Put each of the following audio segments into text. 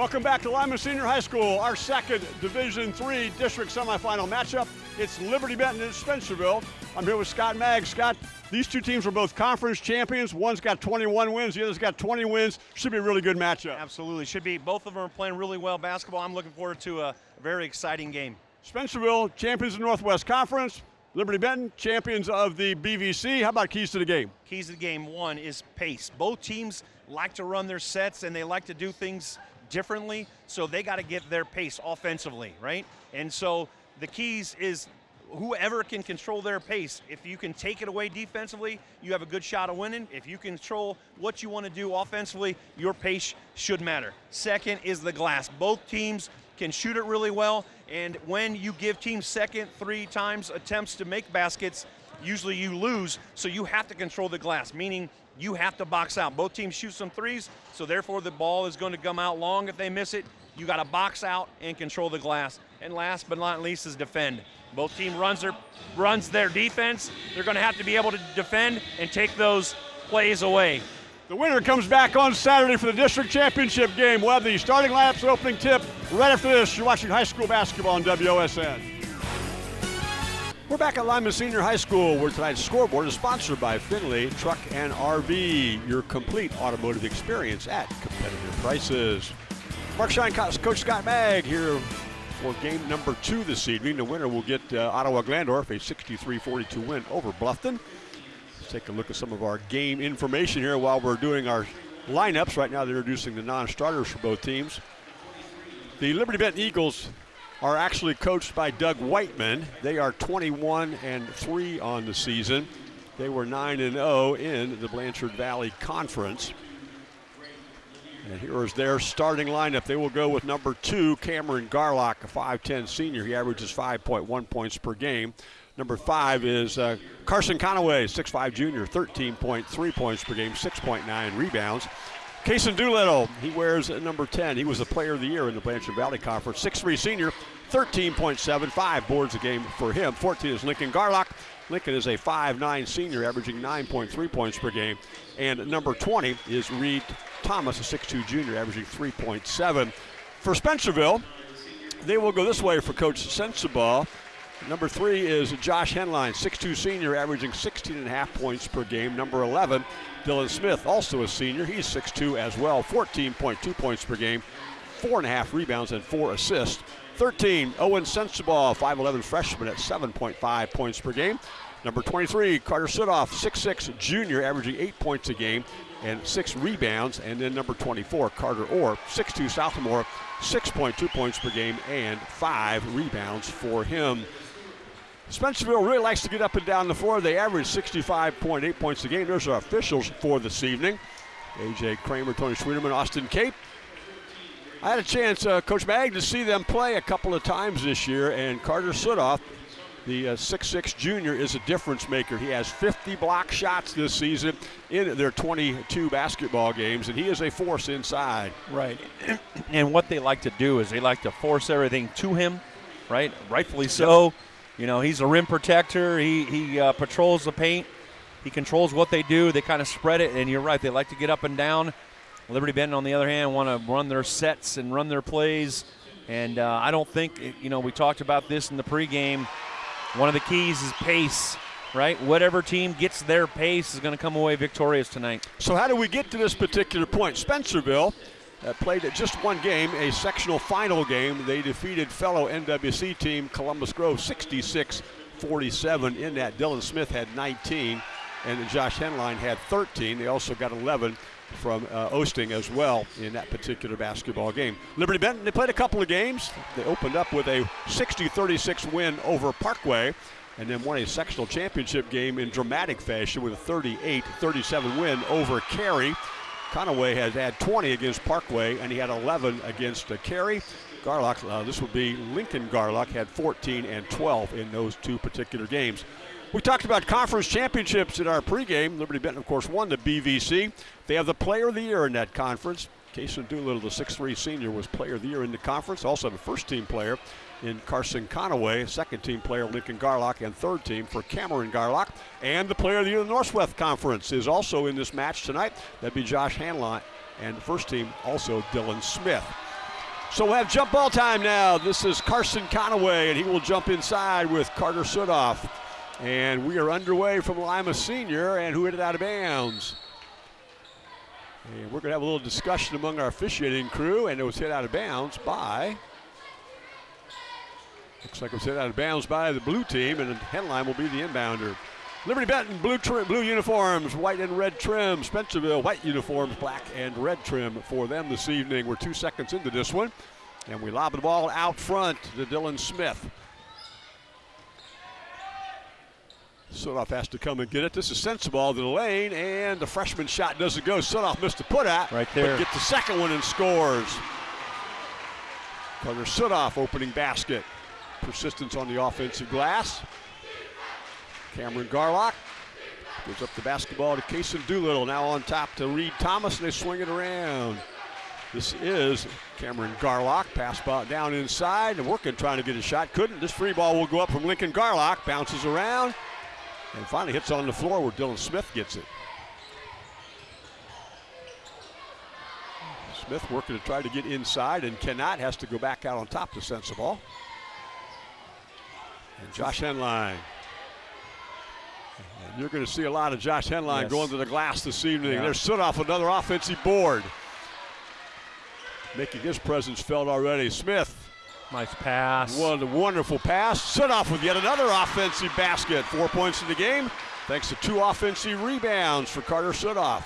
Welcome back to Lima Senior High School, our second Division Three district semifinal matchup. It's Liberty Benton and Spencerville. I'm here with Scott Magg. Scott, these two teams are both conference champions. One's got 21 wins, the other's got 20 wins. Should be a really good matchup. Absolutely, should be. Both of them are playing really well basketball. I'm looking forward to a very exciting game. Spencerville, champions of the Northwest Conference. Liberty Benton, champions of the BVC. How about keys to the game? Keys to the game, one is pace. Both teams like to run their sets and they like to do things differently, so they got to get their pace offensively, right? And so the keys is whoever can control their pace. If you can take it away defensively, you have a good shot of winning. If you control what you want to do offensively, your pace should matter. Second is the glass. Both teams can shoot it really well, and when you give teams second, three times attempts to make baskets, usually you lose, so you have to control the glass, meaning you have to box out. Both teams shoot some threes, so therefore the ball is going to come out long if they miss it. You got to box out and control the glass. And last but not least is defend. Both team runs their runs their defense. They're going to have to be able to defend and take those plays away. The winner comes back on Saturday for the district championship game. We'll have the starting lineups opening tip right after this. You're watching high school basketball on WOSN. We're back at Lima Senior High School where tonight's scoreboard is sponsored by Finley Truck and RV, your complete automotive experience at competitive prices. Mark Shine, Coach Scott Magg here for game number two this evening. The winner will get uh, Ottawa Glandorf a 63-42 win over Bluffton. Let's take a look at some of our game information here while we're doing our lineups. Right now they're introducing the non-starters for both teams. The Liberty Benton Eagles are actually coached by Doug Whiteman. They are 21 and 3 on the season. They were 9 and 0 in the Blanchard Valley Conference. And here is their starting lineup. They will go with number two, Cameron Garlock, a 5'10 senior. He averages 5.1 points per game. Number five is uh, Carson Conaway, 6'5 junior, 13.3 points per game, 6.9 rebounds. Kason Doolittle, he wears number 10. He was the player of the year in the Blanchard Valley Conference. 6'3 senior, 13.75 boards a game for him. 14 is Lincoln Garlock. Lincoln is a 5'9 senior, averaging 9.3 points per game. And number 20 is Reed Thomas, a 6'2 junior, averaging 3.7. For Spencerville, they will go this way for Coach Sensabaugh. Number three is Josh Henline, 6'2 senior, averaging 16 and a half points per game. Number 11, Dylan Smith, also a senior. He's 6'2 as well, 14.2 points per game, four and a half rebounds and four assists. 13, Owen Sensabaugh, 5'11 freshman at 7.5 points per game. Number 23, Carter Sudoff, 6'6 junior, averaging eight points a game and six rebounds. And then number 24, Carter Orr, 6'2 sophomore, 6.2 points per game and five rebounds for him. Spencerville really likes to get up and down the floor. They average 65.8 points a game. There's our officials for this evening. A.J. Kramer, Tony Schwieterman, Austin Cape. I had a chance, uh, Coach Magg, to see them play a couple of times this year, and Carter Sudoff, the 6'6 uh, junior, is a difference maker. He has 50 block shots this season in their 22 basketball games, and he is a force inside. Right. And what they like to do is they like to force everything to him, right? Rightfully so. Yep you know, he's a rim protector. He, he uh, patrols the paint. He controls what they do. They kind of spread it, and you're right. They like to get up and down. Liberty Benton, on the other hand, want to run their sets and run their plays. And uh, I don't think, you know, we talked about this in the pregame. One of the keys is pace, right? Whatever team gets their pace is going to come away victorious tonight. So, how do we get to this particular point? Spencerville uh, played just one game, a sectional final game. They defeated fellow NWC team Columbus Grove 66 47. In that, Dylan Smith had 19 and Josh Henline had 13. They also got 11 from uh, Osting as well in that particular basketball game. Liberty Benton, they played a couple of games. They opened up with a 60-36 win over Parkway and then won a sectional championship game in dramatic fashion with a 38-37 win over Carey. Conaway has had 20 against Parkway, and he had 11 against uh, Carey. Garlock, uh, this would be Lincoln Garlock, had 14 and 12 in those two particular games. We talked about conference championships in our pregame. Liberty Benton, of course, won the BVC. They have the player of the year in that conference. Kason Doolittle, the 6'3 senior, was player of the year in the conference. Also, the first team player in Carson Conaway, second team player Lincoln Garlock, and third team for Cameron Garlock. And the player of the year in the Northwest Conference is also in this match tonight. That'd be Josh Henline. And the first team also Dylan Smith. So we'll have jump ball time now. This is Carson Conaway, and he will jump inside with Carter Sudoff. And we are underway from Lima Senior, and who hit it out of bounds? And we're going to have a little discussion among our officiating crew, and it was hit out of bounds by. Looks like it was hit out of bounds by the blue team, and Henline will be the inbounder. Liberty Benton, blue trim, blue uniforms, white and red trim. Spencerville, white uniforms, black and red trim for them this evening. We're two seconds into this one, and we lob the ball out front to Dylan Smith. Sudoff has to come and get it. This is Sensabaugh to the lane, and the freshman shot doesn't go. Sudoff missed a put at. Right there. But gets the second one and scores. Carter Sudoff opening basket. Persistence on the offensive glass. Cameron Garlock gives up the basketball to Kason Doolittle. Now on top to Reed Thomas, and they swing it around. This is Cameron Garlock. Pass ball down inside, and working trying to get a shot. Couldn't. This free ball will go up from Lincoln Garlock. Bounces around, and finally hits on the floor where Dylan Smith gets it. Smith working to try to get inside and cannot. Has to go back out on top to Sensabaugh. And Josh Henline. And you're going to see a lot of Josh Henline Yes. going to the glass this evening. Yeah. There's Sudoff another offensive board. Making his presence felt already. Smith, Nice pass. what a wonderful pass. Sudoff with yet another offensive basket. Four points in the game, thanks to two offensive rebounds for Carter Sudoff.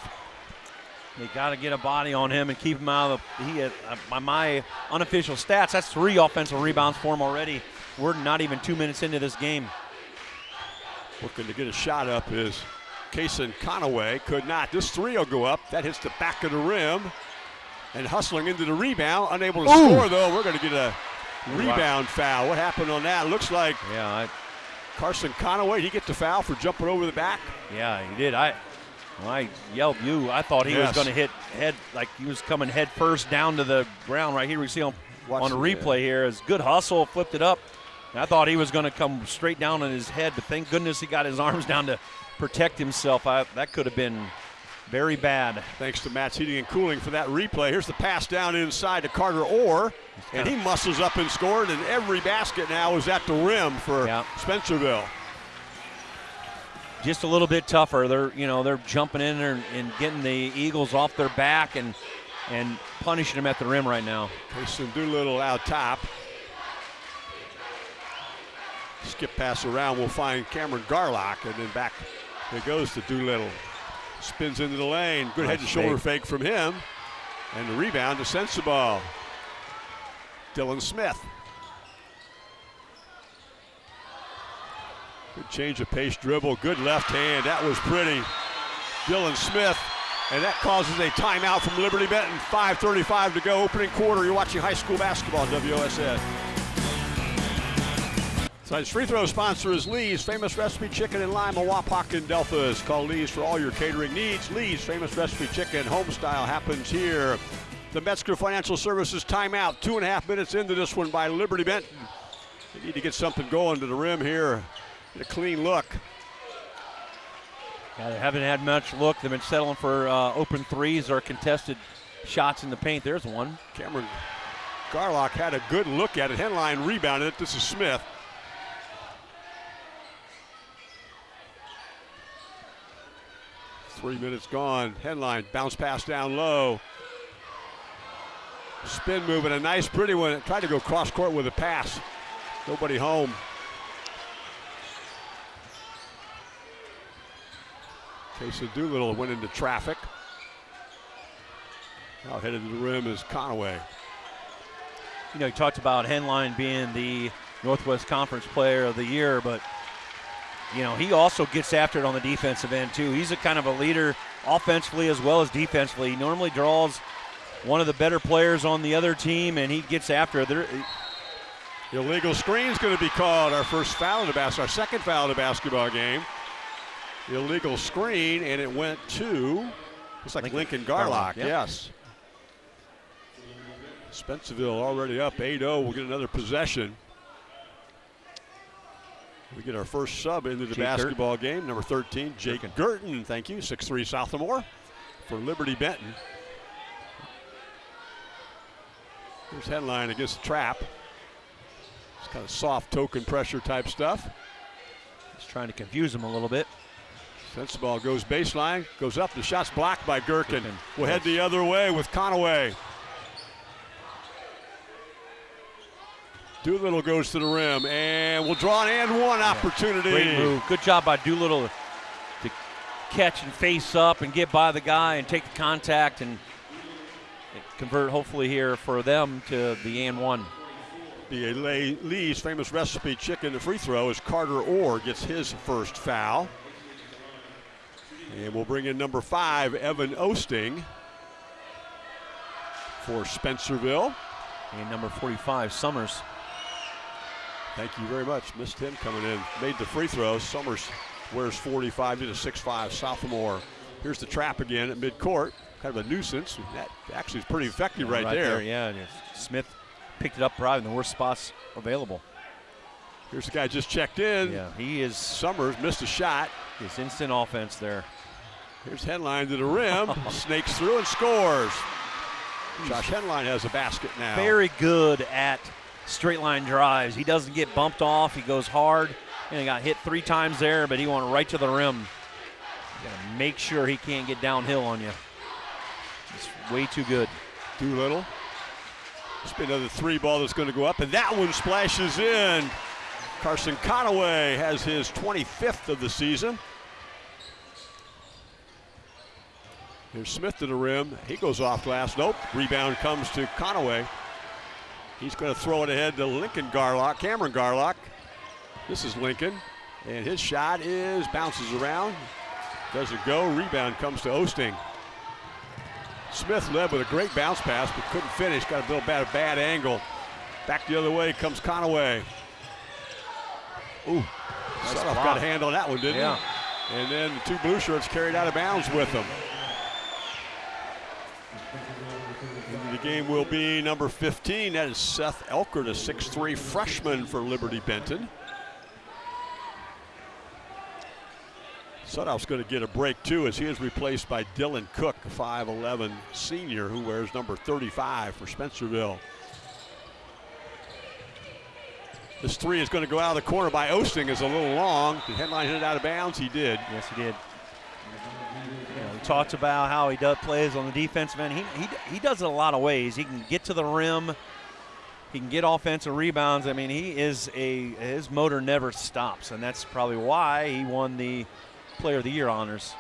They got to get a body on him and keep him out of the. He had, uh, by my unofficial stats, that's three offensive rebounds for him already. We're not even two minutes into this game. Looking to get a shot up is Kason Conaway. Could not. This three will go up. That hits the back of the rim. And hustling into the rebound. Unable to Ooh. score, though. We're going to get a rebound foul. What happened on that? Looks like Yeah, I, Carson Conaway, he gets the foul for jumping over the back. yeah, he did. I I yelled you, I thought he Yes. was going to hit head like he was coming head first down to the ground right here. We see him Watch on a it, replay here. It's good hustle, flipped it up. I thought he was going to come straight down on his head, but thank goodness he got his arms down to protect himself. I, that could have been very bad. Thanks to Matt's Heating and Cooling for that replay. Here's the pass down inside to Carter Orr. And he muscles up and scored, and every basket now is at the rim for Yeah. Spencerville. just a little bit tougher. They're you know they're jumping in there and, and getting the Eagles off their back and and punishing them at the rim right now. Kason Doolittle out top. Skip pass around. We'll find Cameron Garlock, and then back it goes to Doolittle. Spins into the lane. Good head and shoulder fake. fake from him. And the rebound to Sensabaugh. Dylan Smith. Good change of pace dribble. Good left hand. That was pretty. Dylan Smith. And that causes a timeout from Liberty Benton. 5.35 to go, opening quarter. You're watching high school basketball on WOSN. Tonight's free throw sponsor is Lee's Famous Recipe Chicken in Lima, Wapak, and Delphos. Call Lee's for all your catering needs. Lee's Famous Recipe Chicken, home style, happens here. The Metzger Financial Services timeout. Two and a half minutes into this one by Liberty Benton. They need to get something going to the rim here. Get a clean look. Yeah, they haven't had much look. They've been settling for uh, open threes or contested shots in the paint. There's one. Cameron Garlock had a good look at it. Henline rebounded it. This is Smith. Three minutes gone. Henline bounce pass down low. Spin move and a nice pretty one. Tried to go cross court with a pass. Nobody home. Casey Doolittle went into traffic. Now headed to the rim is Conaway. You know, you talked about Henline being the Northwest Conference Player of the Year, but you know he also gets after it on the defensive end too. He's a kind of a leader offensively as well as defensively. He normally draws one of the better players on the other team, and he gets after it. There, uh, Illegal screen's going to be called. Our first foul in the bas- our second foul in the basketball game. Illegal screen, and it went to looks like Lincoln, Lincoln Garlock. Garlock, yep. Yes. Spencerville already up 8-0. We'll get another possession. We get our first sub into the Jake basketball game, number 13, Jake Girton. Thank you, 6'3 sophomore for Liberty Benton. Here's Henline against the trap. It's kind of soft token pressure type stuff. Just trying to confuse him a little bit. Sensabaugh goes baseline, goes up. The shot's blocked by Gherkin. Gherkin. We'll head the other way with Conaway. Doolittle goes to the rim and will draw an and one opportunity. Great move. Good job by Doolittle to catch and face up and get by the guy and take the contact and convert hopefully here for them to the and one. The Lee's famous recipe chicken the free throw as Carter Orr gets his first foul. And we'll bring in number five, Evan Osting for Spencerville. And number 45, Summers. Thank you very much. Missed him coming in. Made the free throw. Summers wears 45 to the 6'5 sophomore. Here's the trap again at midcourt. Kind of a nuisance. That actually is pretty effective right, there. Yeah, Smith picked it up probably in the worst spots available. Here's the guy just checked in. Yeah, he is. Summers missed a shot. His instant offense there. Here's Henline to the rim, snakes through and scores. Josh Henline has a basket now. Very good at straight line drives. He doesn't get bumped off. He goes hard. And he got hit three times there, but he went right to the rim. You gotta make sure he can't get downhill on you. It's way too good. Doolittle. It's been another three ball that's going to go up, and that one splashes in. Carson Conaway has his 25th of the season. Here's Smith to the rim. He goes off glass. Nope. Rebound comes to Conaway. He's going to throw it ahead to Lincoln Garlock, Cameron Garlock. This is Lincoln. And his shot is bounces around. Doesn't go. Rebound comes to Osting. Smith led with a great bounce pass, but couldn't finish. Got a little bad, a bad angle. Back the other way comes Conaway. Ooh, nice got a hand on that one, didn't yeah. he? And then the two blue shirts carried out of bounds with him. The game will be number 15. That is Seth Elkert, a 6'3 freshman for Liberty Benton. Sudhoff's going to get a break too as he is replaced by Dylan Cook, 5'11 senior who wears number 35 for Spencerville. This three is going to go out of the corner by Osting is a little long. Did Henline hit it out of bounds? He did. Yes, he did. Talks about how he does plays on the defensive end. He, he, he does it a lot of ways. He can get to the rim. He can get offensive rebounds. I mean, he is a his motor never stops, and that's probably why he won the Player of the Year honors.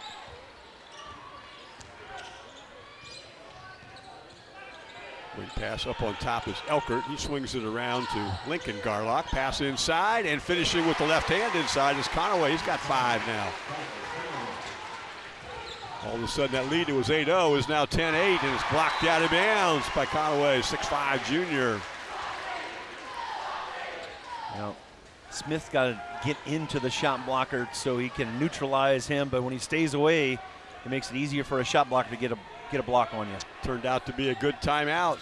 Wing pass up on top is Elkert. He swings it around to Lincoln Garlock. Pass inside and finishing with the left hand inside is Conaway. He's got five now. All of a sudden that lead, it was 8-0, is now 10-8 and it's blocked out of bounds by Conaway, 6'5 junior. Know, Smith's got to get into the shot blocker so he can neutralize him, but when he stays away, it makes it easier for a shot blocker to get a get a block on you. Turned out to be a good timeout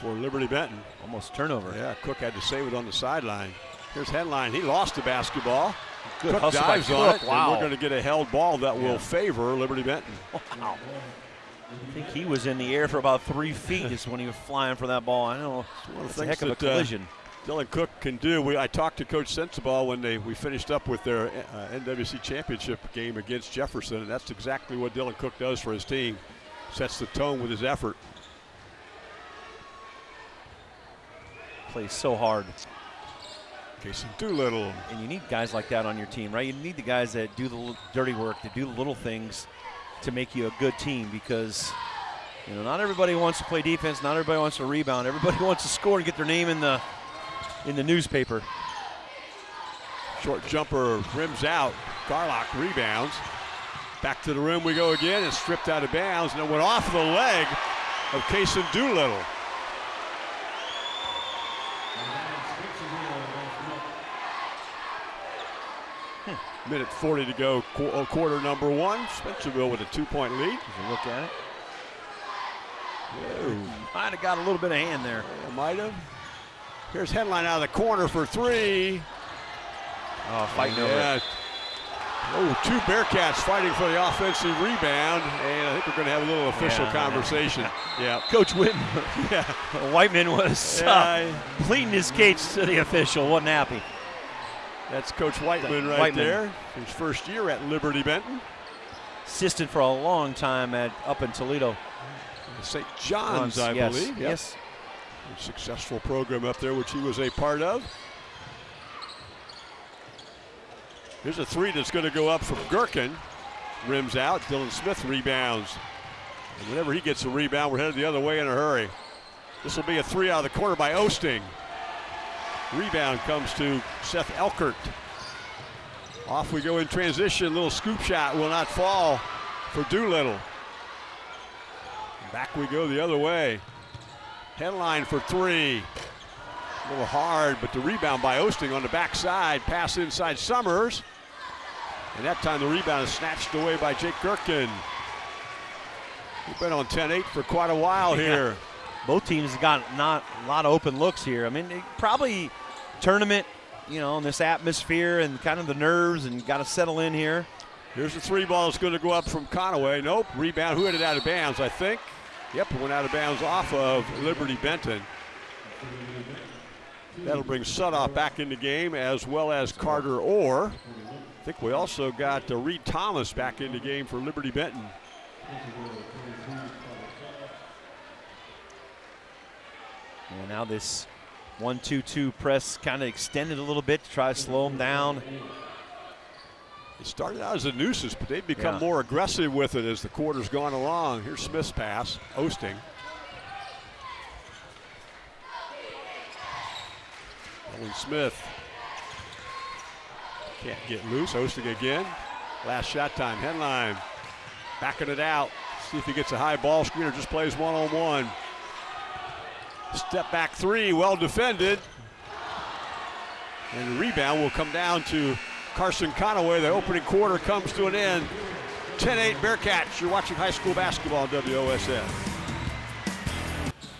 for Liberty Benton. Almost turnover. Yeah, Cook had to save it on the sideline. Here's Henline. He lost the basketball. Good Cook dives Cook. on it. Wow. And we're going to get a held ball that Yeah. will favor Liberty Benton. Wow. I think he was in the air for about three feet just when he was flying for that ball. I know one of the it's a heck of a uh, collision. Dylan Cook can do. We, I talked to Coach Sensabaugh when they we finished up with their uh, NWC championship game against Jefferson, and that's exactly what Dylan Cook does for his team. Sets the tone with his effort. Plays so hard. Casey Doolittle. And you need guys like that on your team, right? You need the guys that do the dirty work, that do the little things to make you a good team because you know, not everybody wants to play defense, not everybody wants to rebound. Everybody wants to score and get their name in the in the newspaper. Short jumper rims out. Garlock rebounds. Back to the rim we go again and stripped out of bounds and it went off the leg of Kason Doolittle. Minute 40 to go, qu- uh, quarter number one. Spencerville with a two-point lead. If you look at it, Whoa. might have got a little bit of hand there. Yeah, might have. Here's Henline out of the corner for three. Oh, fighting over Yeah. Oh, two Bearcats fighting for the offensive rebound, and I think we're going to have a little official Yeah. conversation. yeah. Coach Whitman, Yeah. Whiteman was uh, Yeah, pleading his case to the official. wasn't happy. That's Coach Whiteman right Whiteman. there. His first year at Liberty Benton. Assistant for a long time at up in Toledo. St. John's, I yes. believe. Yep. Yes. A successful program up there, which he was a part of. Here's a three that's going to go up from Gherkin. Rims out. Dylan Smith rebounds. And whenever he gets a rebound, we're headed the other way in a hurry. This will be a three out of the corner by Osting. Rebound comes to Seth Elkert. Off we go in transition. Little scoop shot will not fall for Doolittle. Back we go the other way. Henline for three. A little hard, but the rebound by Osting on the backside. Pass inside Summers. And that time the rebound is snatched away by Jake Gherkin. We've been on 10-8 for quite a while Yeah. here. Both teams have got not a lot of open looks here. I mean, probably tournament, you know, in this atmosphere and kind of the nerves and got to settle in here. Here's the three ball that's going to go up from Conaway. Nope. Rebound. Who had it out of bounds, I think? Yep, it went out of bounds off of Liberty Benton. That'll bring Sudoff back in the game as well as Carter Orr. I think we also got uh, Reed Thomas back in the game for Liberty Benton. And now this 1 2 2 press kind of extended a little bit to try to slow them down. It started out as a nuisance, but they've become Yeah. more aggressive with it as the quarter's gone along. Here's Smith's pass, Osting. Owen Smith can't get loose. Osting again. Last shot time. Henline backing it out. See if he gets a high ball screen or just plays one on one. Step back three, well defended. And the rebound will come down to Carson Conaway. The opening quarter comes to an end. 10-8 Bearcats. You're watching high school basketball on WOSN.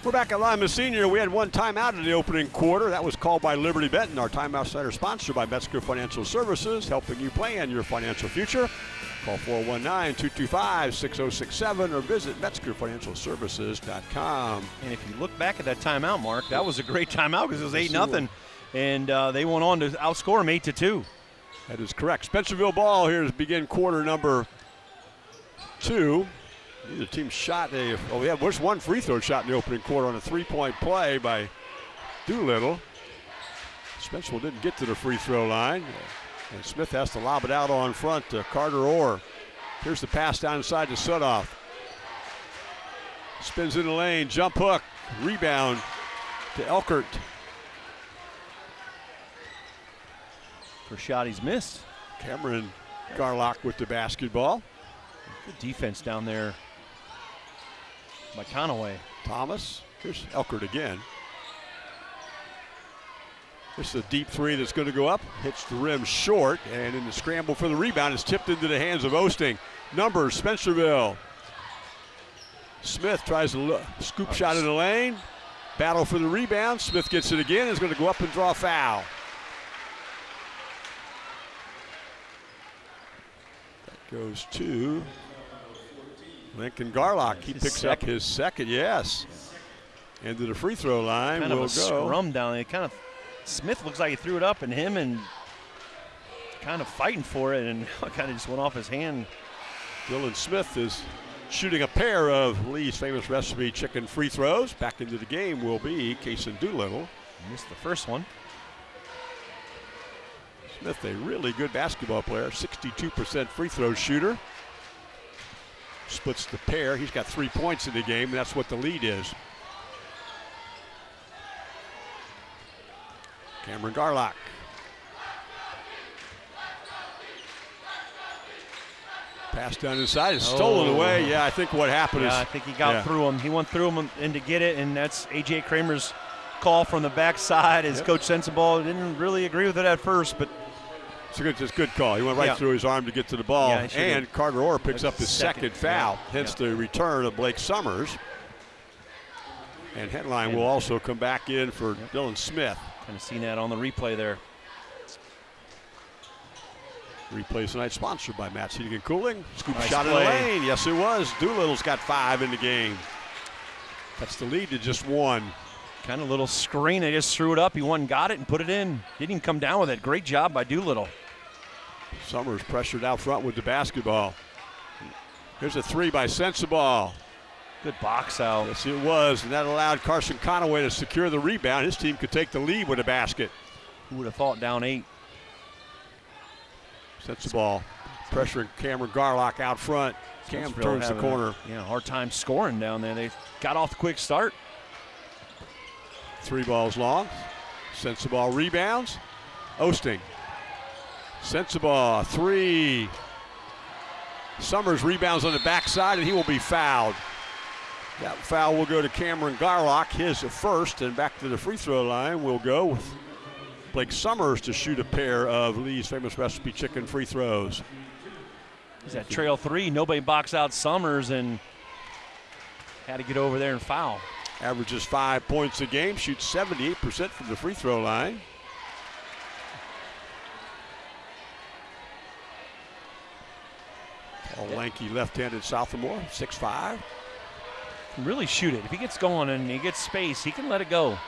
We're back at Lima Senior. We had one timeout in the opening quarter. That was called by Liberty Benton. Our timeout center sponsored by Metzger Financial Services, helping you plan your financial future. Call 419-225-6067 or visit MetzgerFinancialServices.com. And if you look back at that timeout, Mark, that was a great timeout because it was 8 nothing, And uh, they went on to outscore them 8 to 2. That is correct. Spencerville ball here is begin quarter number two. Neither team shot a. Oh, yeah, just one free throw shot in the opening quarter on a three-point play by Doolittle. Spencerville didn't get to the free throw line, and Smith has to lob it out on front to Carter Orr. Here's the pass down inside to Sudoff. Spins in the lane, jump hook, rebound to Elkert. For shot he's missed. Cameron Garlock with the basketball. Good defense down there by Conaway. Thomas. Here's Elkert again. This is a deep three that's going to go up. Hits the rim short, and in the scramble for the rebound, is tipped into the hands of Osting. Numbers, Spencerville. Smith tries to lo- scoop shot in the lane. Battle for the rebound. Smith gets it again. Is going to go up and draw a foul. That goes to Lincoln Garlock. He His picks up his second. Yes. Into the free throw line Kind of will a go. scrum down there. Kind of Smith looks like he threw it up, and him and kind of fighting for it, and kind of just went off his hand. Dylan Smith is shooting a pair of Lee's famous recipe chicken free throws. Back into the game will be Kason Doolittle. Missed the first one. Smith, a really good basketball player, 62% free throw shooter. Splits the pair. He's got three points in the game, and that's what the lead is. Cameron Garlock. Pass down inside is stolen Oh. away. Yeah, I think what happened Yeah, I think he got yeah. through him. He went through him and to get it, and that's AJ Kramer's call from the backside. As Yep. Coach Sensabaugh didn't really agree with it at first, but It's a good, it's a good call. He went right Yeah. through his arm to get to the ball. Yeah, he should've- and Carter Orr picks That's up his second, second, foul, hence the return of Blake Summers. And Henline will also come back in for Dylan Smith. Kind of seen that on the replay there. Replay tonight sponsored by Matt's Heating and Cooling. Scoop Nice shot play. in the lane. Yes, it was. Doolittle's got five in the game. That's the lead to just one. Kind of little screen. They just threw it up. He won, and got it, and put it in. Didn't even come down with it. Great job by Doolittle. Summers pressured out front with the basketball. Here's a three by Sensabaugh. Good box out. Yes, it was, and that allowed Carson Conaway to secure the rebound. His team could take the lead with a basket. Who would have thought down eight? Sensabaugh pressuring Cameron Garlock out front. Cam turns the having a, corner. Yeah, hard time scoring down there. They got off the quick start. Three balls long. Sensabaugh rebounds. Osting. Sensabaugh, three. Summers rebounds on the backside, and he will be fouled. That foul will go to Cameron Garlock, his first, and back to the free throw line will go with Blake Summers to shoot a pair of Lee's famous recipe chicken free throws. He's at trail three. Nobody box out Summers and had to get over there and foul. Averages five points a game, shoots 78% from the free throw line. Tall, lanky left-handed sophomore, 6'5". Can really shoot it. If he gets going and he gets space, he can let it go.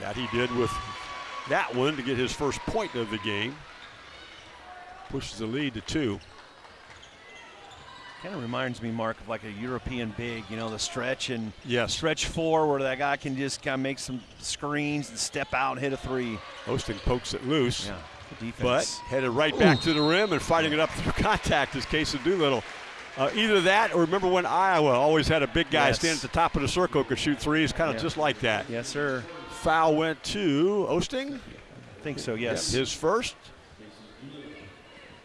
That he did with that one to get his first point of the game. Pushes the lead to two. Kind of reminds me, Mark, of like a European big, you know, the stretch and Yes. stretch four where that guy can just kind of make some screens and step out and hit a three. Osting pokes it loose, Yeah, good but defense. headed right back to the rim and fighting it up through contact is Casey Doolittle. Uh, either that or remember when Iowa always had a big guy Yes. stand at the top of the circle, could shoot threes, kind of Yeah. just like that. yes, sir. Foul went to Osting. I think so, yes. His first.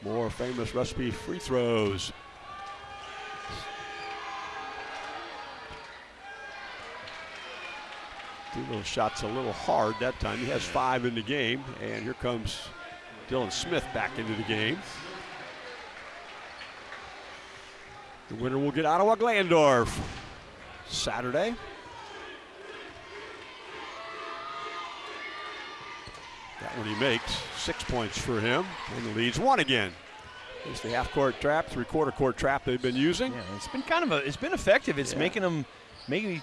More famous recipe free throws. Two little shots a little hard that time. He has five in the game, and here comes Dylan Smith back into the game. The winner will get Ottawa Glandorf Saturday. That one he makes. Six points for him, and the leads one again. It's the half-court trap, three-quarter court trap they've been using. Yeah, it's been kind of a, it's been effective. It's Yeah. making them maybe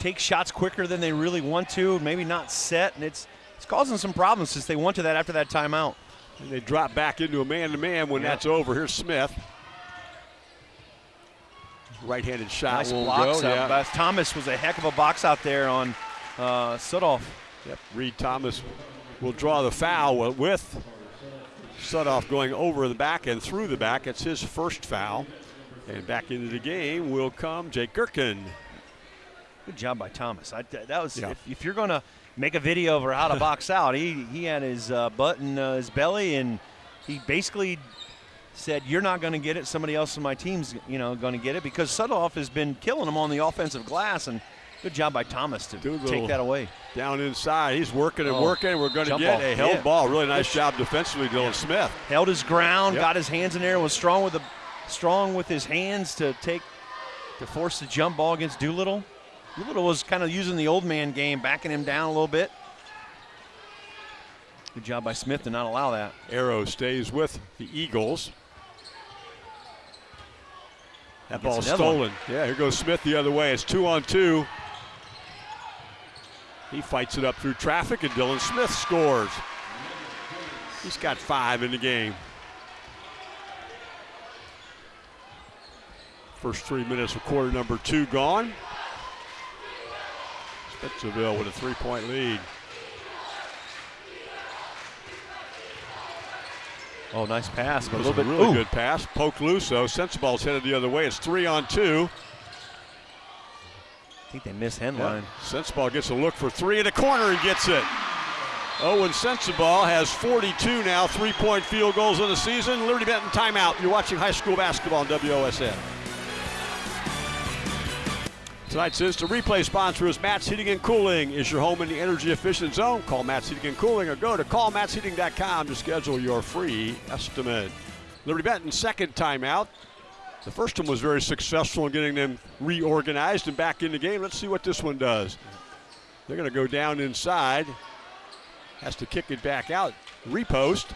take shots quicker than they really want to, maybe not set, and it's it's causing some problems since they went to that after that timeout. And they drop back into a man-to-man when Yeah. that's over. Here's Smith. Right-handed shot nice will blocks go. out. Yeah. Thomas was a heck of a box out there on uh, Sudoff. Yep. Reed Thomas will draw the foul with Sudoff going over the back and through the back. It's his first foul. And back into the game will come Jake Gherkin. Good job by Thomas. I, that was Yeah. if, if you're going to make a video of how to box out, he he had his uh, butt in uh, his belly, and he basically said, "You're not going to get it. Somebody else on my team's you know going to get it because Sudoff has been killing him on the offensive glass." And good job by Thomas to Do a little- take that away. Down inside. He's working and Oh, working. We're going to get ball. a held Yeah. ball. Really nice job defensively, Dylan Smith. Held his ground, Yep. got his hands in there, was strong with the strong with his hands to take to force the jump ball against Doolittle. Doolittle was kind of using the old man game, backing him down a little bit. Good job by Smith to not allow that. Arrow stays with the Eagles. That ball's another one. stolen. Yeah, here goes Smith the other way. It's two on two. He fights it up through traffic, and Dylan Smith scores. He's got five in the game. First three minutes of quarter number two gone. Spencerville with a three-point lead. Oh, nice pass, but a little bit really ooh. good pass. Poke loose though. Sensabaugh's headed the other way. It's three on two. I think they missed Henline. Sensabaugh gets a look for three in the corner and gets it. Oh, Owen Sensabaugh has 42 now, three-point field goals in the season. Liberty Benton timeout. You're watching high school basketball on WOSN. Tonight's instant replay sponsor is Matt's Heating and Cooling. Is your home in the energy efficient zone? Call Matt's Heating and Cooling or go to callmattsheating.com to schedule your free estimate. Liberty Benton second timeout. The first one was very successful in getting them reorganized and back in the game. Let's see what this one does. They're going to go down inside. Has to kick it back out. Repost.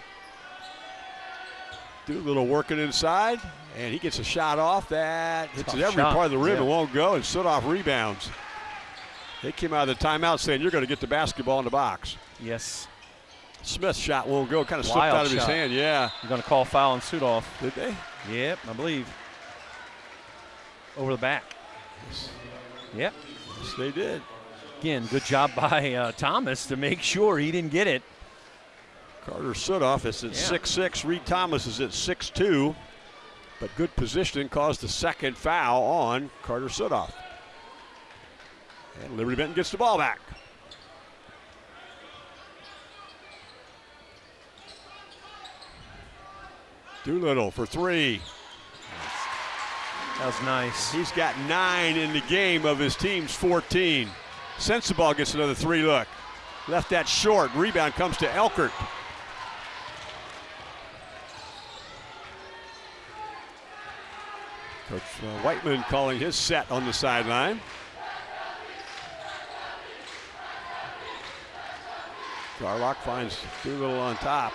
Doolittle working inside, and he gets a shot off that hits Tough every shot, part of the rim yeah. and won't go, and Sudoff rebounds. They came out of the timeout saying, You're going to get the basketball in the box. Yes. Smith's shot won't go, kind of slipped out of his hand. Yeah. You're going to call foul and Sudoff. Did they? Yep, I believe. Over the back. Yep. Yes, they did. Again, good job by uh, Thomas to make sure he didn't get it. Carter Sudoff is at Yeah. six six. Reed Thomas is at six two, But good positioning caused the second foul on Carter Sudoff. And Liberty Benton gets the ball back. Doolittle for three. That was nice. He's got nine in the game of his team's 14. Sensabaugh gets another three look. Left that short. Rebound comes to Elkert. Coach uh, Whiteman calling his set on the sideline. Garlock finds Doolittle on top.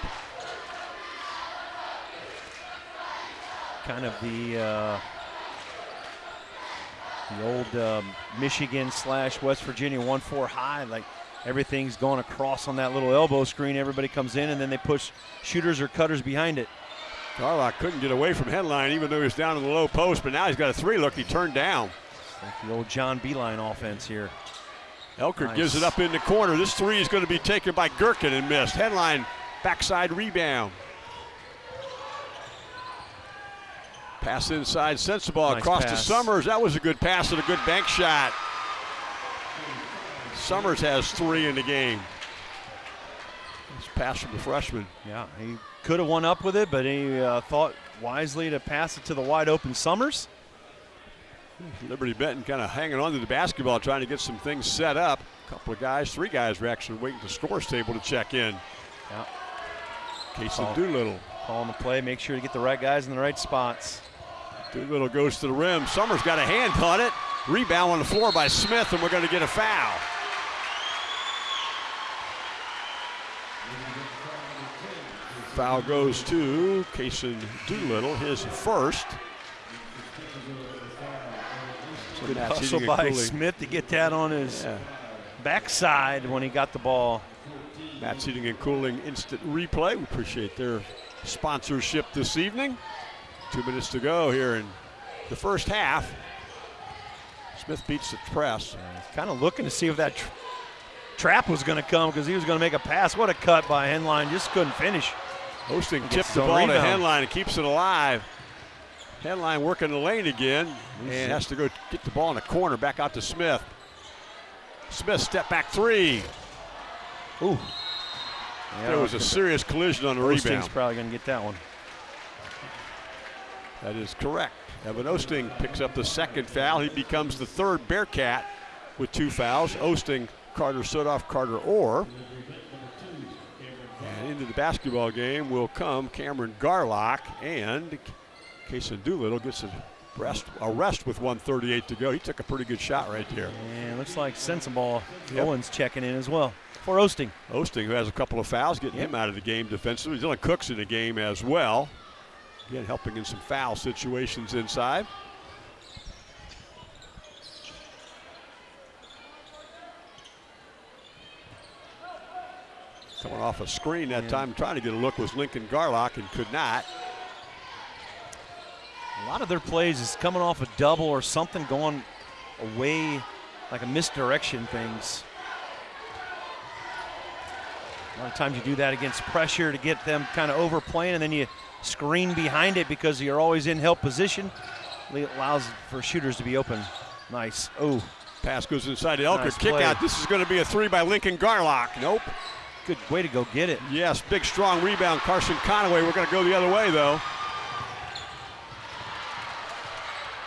Kind of the uh, the old um, Michigan slash West Virginia 1-4 high. Like everything's going across on that little elbow screen. Everybody comes in and then they push shooters or cutters behind it. Garlock couldn't get away from Henline even though he was down in the low post, but now he's got a three look he turned down. Like the old John Beilein offense here. Elkert Nice. gives it up in the corner. This three is going to be taken by Gherkin and missed. Henline backside rebound. Pass inside, Sensabaugh Nice across to. Summers. That was a good pass and a good bank shot. Summers has three in the game. Nice pass from the freshman. Yeah, he could have won up with it, but he uh, thought wisely to pass it to the wide open Summers. Liberty Benton kind of hanging on to the basketball, trying to get some things set up. A couple of guys, three guys were actually waiting at the scores table to check in. Yeah. Case Oh. of Doolittle. Calling the play, make sure to get the right guys in the right spots. Doolittle goes to the rim. Summers got a hand on it. Rebound on the floor by Smith, and we're going to get a foul. Foul goes to Kason Doolittle, his first. Good hustle by cooling. Smith to get that on his Yeah. backside when he got the ball. Matt's Heating and Cooling Instant Replay. We appreciate their sponsorship this evening. Two minutes to go here in the first half. Smith beats the press. Kind of looking to see if that tr- trap was going to come because he was going to make a pass. What a cut by Henline. Just couldn't finish. Osting tipped the ball to rebound. Henline and keeps it alive. Henline working the lane again and has to go get the ball in the corner back out to Smith. Smith step back three. Ooh. there was a serious collision on the Osting's rebound. probably going to get that one. That is correct. Evan Osting picks up the second foul. He becomes the third Bearcat with two fouls. Osting, Carter Sudoff, Carter Orr. Into the basketball game will come Cameron Garlock and Kason Doolittle gets a rest, a rest with 138 to go. He took a pretty good shot right there. And looks like Sensabaugh Yep. Owens checking in as well for Osting. Osting, who has a couple of fouls, getting Yep. him out of the game defensively. Dylan Cook's in the game as well. Again, helping in some foul situations inside. Coming off a screen that Yeah. time, trying to get a look was Lincoln Garlock and could not. A lot of their plays is coming off a double or something going away, like a misdirection things. A lot of times you do that against pressure to get them kind of overplaying, and then you screen behind it because you're always in help position. It allows for shooters to be open. Nice. Oh, Pass goes inside to Elkert. Nice Kick play. out. This is going to be a three by Lincoln Garlock. Nope. Good way to go get it. Yes, big strong rebound. Carson Conaway. We're going to go the other way though.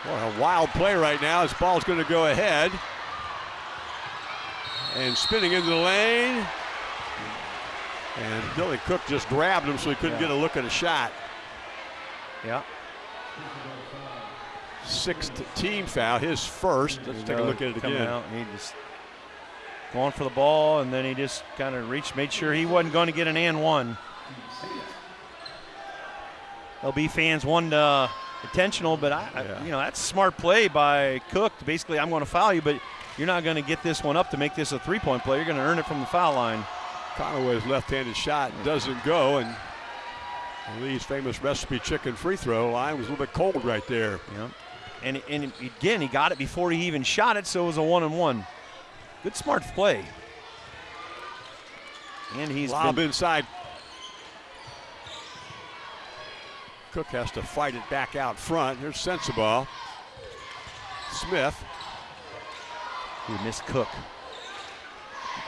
What a wild play right now. This ball's going to go ahead. And spinning into the lane. And Billy Cook just grabbed him so he couldn't Yeah. get a look at a shot. Yeah. Sixth team foul, his first. Let's take a look at it again. Out, he just going for the ball, and then he just kind of reached, made sure he wasn't going to get an and one. LB fans wanted uh, intentional, but I, Yeah. I, you know, that's smart play by Cook. Basically, I'm going to foul you, but you're not going to get this one up to make this a three-point play. You're going to earn it from the foul line. Conaway's left-handed shot doesn't go, and Lee's famous recipe chicken free throw line was a little bit cold right there. Yep. And, and again, he got it before he even shot it, so it was a one and one. Good smart play. And he's Lob been, inside. Cook has to fight it back out front. Here's Sensabaugh. Smith. he missed Cook.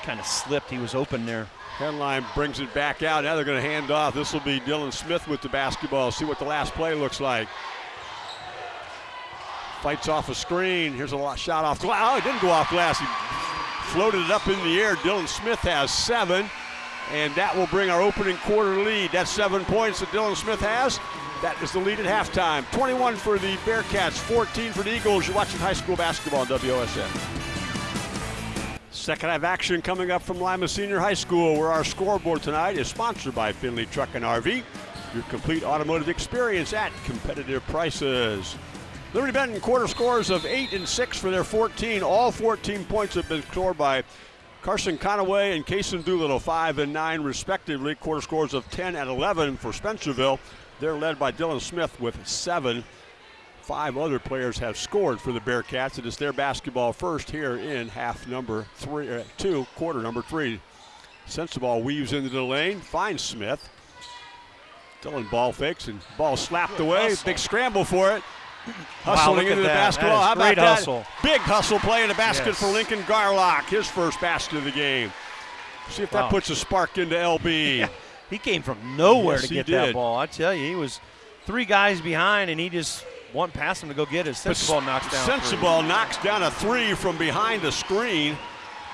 Kind of slipped. He was open there. Henline brings it back out. Now they're going to hand off. This will be Dylan Smith with the basketball. See what the last play looks like. Fights off a screen. Here's a lot shot off glass. Oh, it didn't go off glass. He floated it up in the air. Dylan Smith has seven, and that will bring our opening quarter lead. That's seven points that Dylan Smith has. That is the lead at halftime. 21 for the Bearcats, 14 for the Eagles. You're watching high school basketball on WOSN. Second half action coming up from Lima Senior High School, where our scoreboard tonight is sponsored by Finley Truck and RV. Your complete automotive experience at competitive prices. Liberty Benton quarter scores of 8 and 6 for their 14. All 14 points have been scored by Carson Conaway and Kason Doolittle, 5 and 9 respectively. Quarter scores of 10 and 11 for Spencerville. They're led by Dylan Smith with 7. Five other players have scored for the Bearcats. It is their basketball first here in half number three, uh, two, quarter number three. Sensabaugh weaves into the lane, finds Smith. Dylan ball fakes and ball slapped away. Big scramble for it. Wow, Hustling at into the that. basketball. That is How about that? hustle. Big hustle play in the basket Yes. for Lincoln Garlock. His first basket of the game. See if that puts a spark into LB. Yeah, he came from nowhere Yes, to get that ball. I tell you, he was three guys behind, and he just one pass him to go get it. But Sensabaugh knocks down. three. Sensabaugh knocks down a three from behind the screen.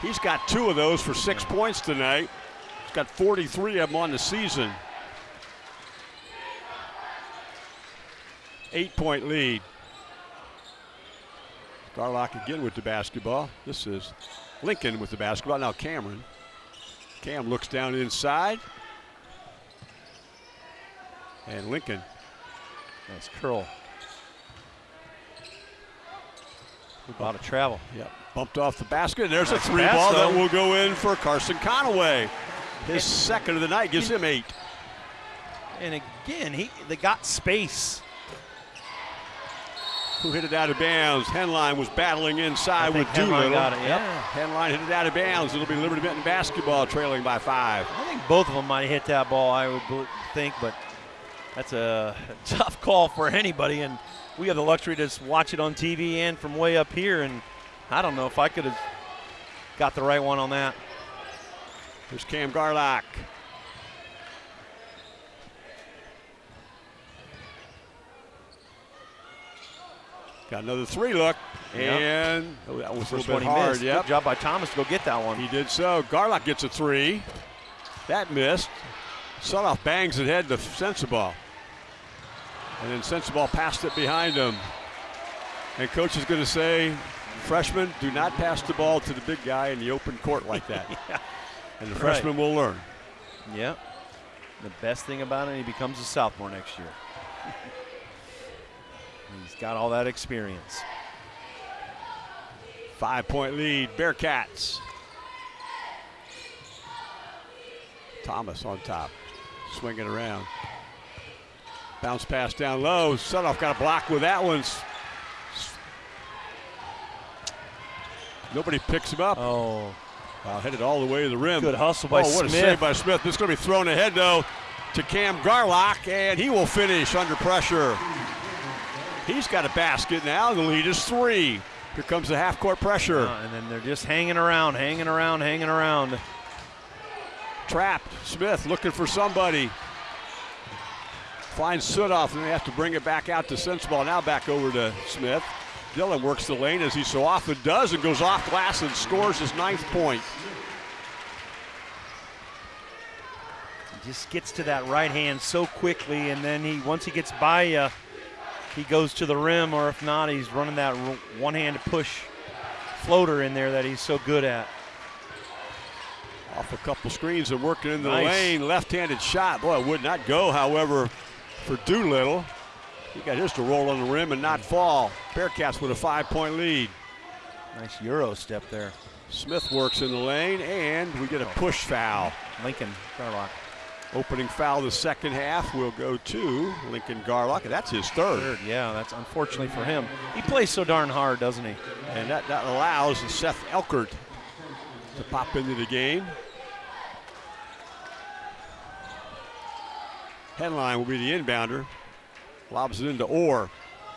He's got two of those for six points tonight. He's got 43 of them on the season. Eight point lead. Garlock again with the basketball. This is Lincoln with the basketball. Now Cameron. Cam looks down inside. And Lincoln Nice curl. A lot of travel. Yep. Bumped off the basket. There's a three ball that will go in for Carson Conaway. His second of the night gives him eight. And again, he they got space. Who hit it out of bounds? Henline was battling inside with Doolittle. got it, Yep. yeah. Henline hit it out of bounds. It'll be Liberty Benton basketball trailing by five. I think both of them might have hit that ball. I would think, but that's a tough call for anybody. And we have the luxury to just watch it on TV and from way up here. And I don't know if I could have got the right one on that. Here's Cam Garlock. Got another three look. Yep. And oh, that was a little bit hard. missed. Yep. Good job by Thomas to go get that one. He did so. Garlock gets a three. That missed. Sudoff bangs it head to Sensabaugh. And then Sensabaugh passed it behind him. And coach is going to say, freshmen, do not pass the ball to the big guy in the open court like that. Yeah. And the Right. freshman will learn. Yeah. The best thing about it, he becomes a sophomore next year. Got all that experience. Five point lead, Bearcats. Thomas on top, swinging around. Bounce pass down low. Sudoff got a block with that one. Nobody picks him up. Oh, Wow, headed all the way to the rim. Good hustle by oh, what a Smith. save by Smith. This is going to be thrown ahead, though, to Cam Garlock, and he will finish under pressure. He's got a basket now. The lead is three. Here comes the half court pressure. Uh, and then they're just hanging around, hanging around, hanging around. Trapped. Smith looking for somebody. Finds Sudoff, and they have to bring it back out to Sensabaugh. Now back over to Smith. Dylan works the lane as he so often does and goes off glass and scores his ninth point. Just gets to that right hand so quickly, and then he once he gets by you, he goes to the rim, or if not, he's running that one-handed push floater in there that he's so good at. Off a couple screens and working into Nice. the lane. Left handed shot. Boy, it would not go. However, for Doolittle. He got his to roll on the rim and not fall. Bearcats with a five-point lead. Nice Euro step there. Smith works in the lane, and we get a push foul. Lincoln Garlock. Opening foul the second half will go to Lincoln Garlock, and that's his third. Third, yeah, that's unfortunately for him. He plays so darn hard, doesn't he? And that, that allows Seth Elkert to pop into the game. Henline will be the inbounder. Lobs it into Orr.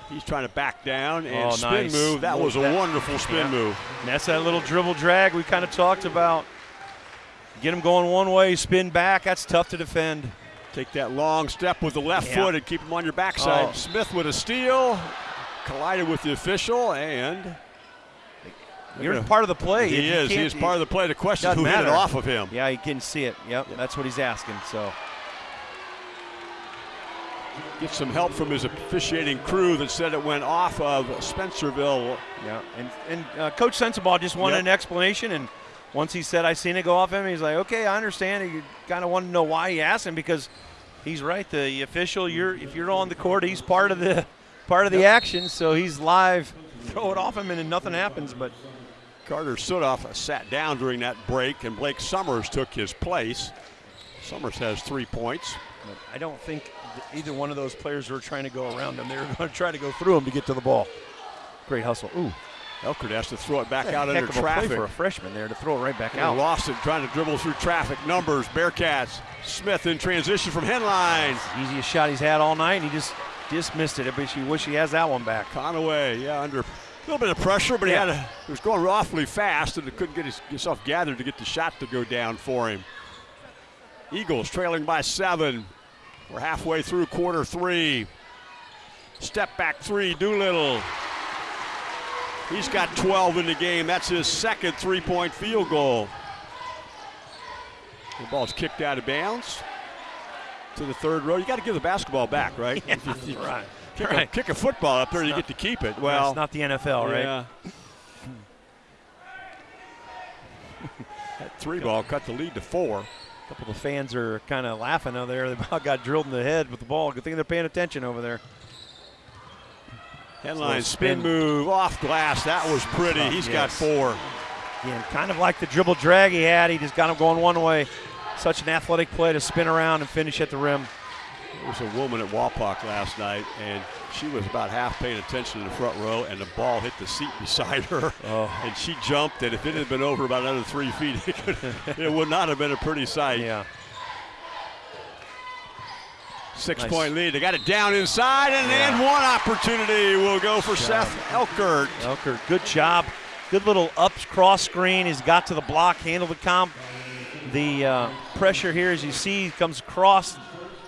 He's trying to back down and Oh, spin nice. move. That was a That- wonderful spin yeah. move. And that's that little dribble drag we kind of talked about. Get him going one way, spin back. That's tough to defend. Take that long step with the left Yeah. foot and keep him on your backside. Oh. Smith with a steal, collided with the official, and You're gonna- part of the play. He is. He is part of the play. The question is who hit it matter. off of him. Yeah, he can see it. Yep, that's what he's asking. So Get some help from his officiating crew that said it went off of Spencerville. yeah, and and uh, Coach Sensabaugh just wanted Yep. an explanation, and once he said I seen it go off him, he's like, okay, I understand. He kind of wanted to know why he asked him because he's right. The official, you're if you're on the court, he's part of the part of the action, so he's live. Throw it off him, and then nothing happens. But Carter Sudoff sat down during that break, and Blake Summers took his place. Summers has three points. But I don't think either one of those players were trying to go around him. They were going to try to go through him to get to the ball. Great hustle. Ooh, Elkert has to throw it back out under of a play traffic. for a freshman there to throw it right back And out. lost it trying to dribble through traffic. Numbers, Bearcats. Smith in transition from Henline. Easiest shot he's had all night, and he just just missed it. I wish he wish he has that one back. Conaway, yeah, under a little bit of pressure, but Yeah. he had a, he was going awfully fast and he couldn't get his, himself gathered to get the shot to go down for him. Eagles trailing by seven. We're halfway through quarter three. Step back three, Doolittle. He's got 12 in the game. That's his second three point field goal. The ball's kicked out of bounds to the third row. You got to give the basketball back, right? You right. Kick, Right. a, kick a football up there, you not- get to keep it. Well, Well, it's not the NFL, right? yeah. that three ball cut the lead to four. A couple of the fans are kind of laughing out there. They about got drilled in the head with the ball. Good thing they're paying attention over there. Henline spin spin. move off glass. That was pretty. Tough, He's got four. Again, kind of like the dribble drag he had. He just got him going one way. Such an athletic play to spin around and finish at the rim. There was a woman at Wapak last night, and she was about half paying attention in the front row, and the ball hit the seat beside her. Oh. And she jumped, and if it had been over about another three feet, it, could, it would not have been a pretty sight. Yeah. Six Nice. point lead. They got it down inside, and Yeah. then one opportunity will go for Seth Elkert. Elker, good job. Good little up cross screen. He's got to the block, handled the comp. The uh, pressure here, as you see, comes across,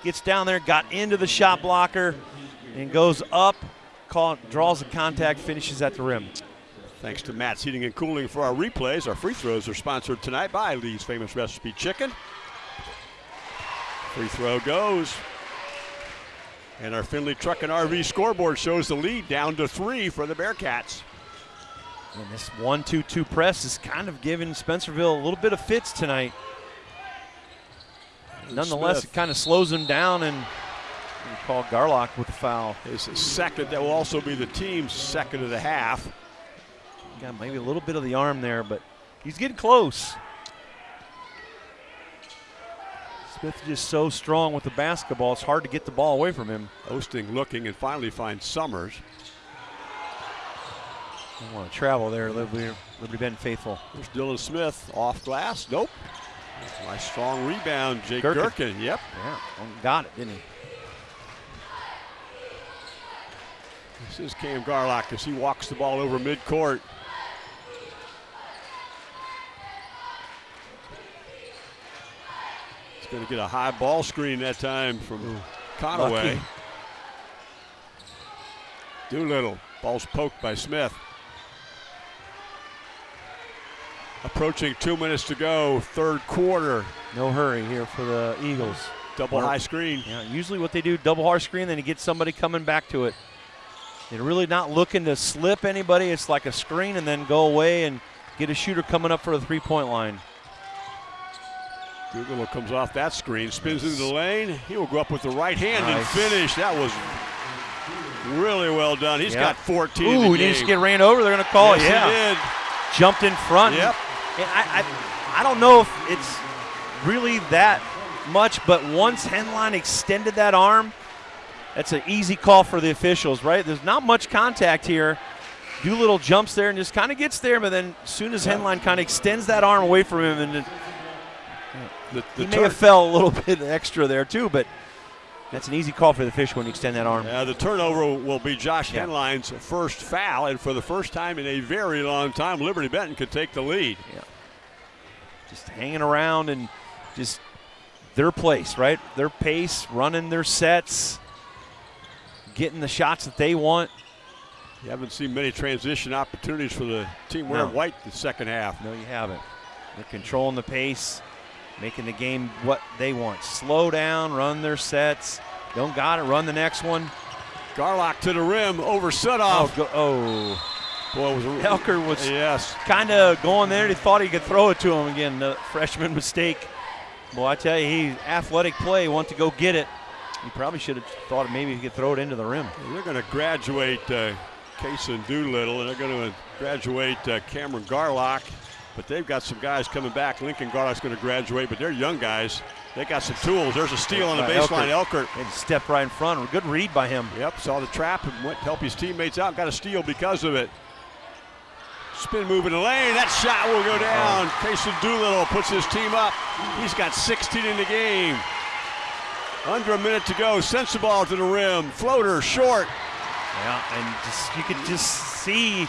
gets down there, got into the shot blocker, and goes up, call, draws the contact, finishes at the rim. Thanks to Matt's Heating and Cooling for our replays. Our free throws are sponsored tonight by Lee's Famous Recipe Chicken. Free throw goes. And our Finley Truck and RV scoreboard shows the lead down to three for the Bearcats. And this one-two-two press is kind of giving Spencerville a little bit of fits tonight. Nonetheless, Smith. it kind of slows him down, and we call Garlock with the foul. His second, that will also be the team's second of the half. Got maybe a little bit of the arm there, but he's getting close. Smith is just so strong with the basketball, it's hard to get the ball away from him. Osting looking and finally finds Summers. I want to travel there, Liberty, Liberty Bend faithful. There's Dylan Smith off glass. Nope. Nice strong rebound, Jake Gherkin. Gherkin. Yep. Yeah, got it, didn't he? This is Cam Garlock as he walks the ball over midcourt. Going to get a high ball screen that time from Conaway. lucky. Doolittle. Ball's poked by Smith. Approaching two minutes to go, third quarter. No hurry here for the Eagles. Double high screen. Yeah, usually what they do, double hard screen, then you get somebody coming back to it. They're really not looking to slip anybody. It's like a screen and then go away and get a shooter coming up for the three-point line. Doolittle comes off that screen, spins into the lane. He will go up with the right hand and finish. That was really well done. He's Yep. got 14 in Ooh, the he just get ran over. They're going to call yes, it. Yeah. he did. Jumped in front. Yep. And I, I, I don't know if it's really that much, but once Henline extended that arm, that's an easy call for the officials, right? There's not much contact here. Doolittle jumps there and just kind of gets there, but then as soon as Henline kind of extends that arm away from him, and The, the he may have fell a little bit extra there too, but that's an easy call for the fish when you extend that arm. Uh, the turnover will be Josh Yeah. Henline's first foul, and for the first time in a very long time, Liberty Benton could take the lead. Yeah. just hanging around and just their place, right? Their pace, running their sets, getting the shots that they want. You haven't seen many transition opportunities for the team wearing No. white the second half. No, you haven't. They're controlling the pace, making the game what they want. Slow down, run their sets. Don't got it, run the next one. Garlock to the rim over Oh, Sudoff. go, oh. Boy, was a, Helker was yes. kind of going there. He thought he could throw it to him again. The freshman mistake. Well, I tell you, he athletic play, want to go get it. He probably should have thought maybe he could throw it into the rim. They're going to graduate uh, and Doolittle, and they're going to graduate uh, Cameron Garlock. But they've got some guys coming back. Lincoln Garlock's going to graduate, but they're young guys. They got some tools. There's a steal on the baseline. Elkert. Elkert. Just stepped right in front. Good read by him. Yep, saw the trap and went to help his teammates out. Got a steal because of it. Spin move in the lane. That shot will go down. Oh. Kason Doolittle puts his team up. He's got 16 in the game. Under a minute to go. Sends the ball to the rim. Floater short. Yeah, and just you could just see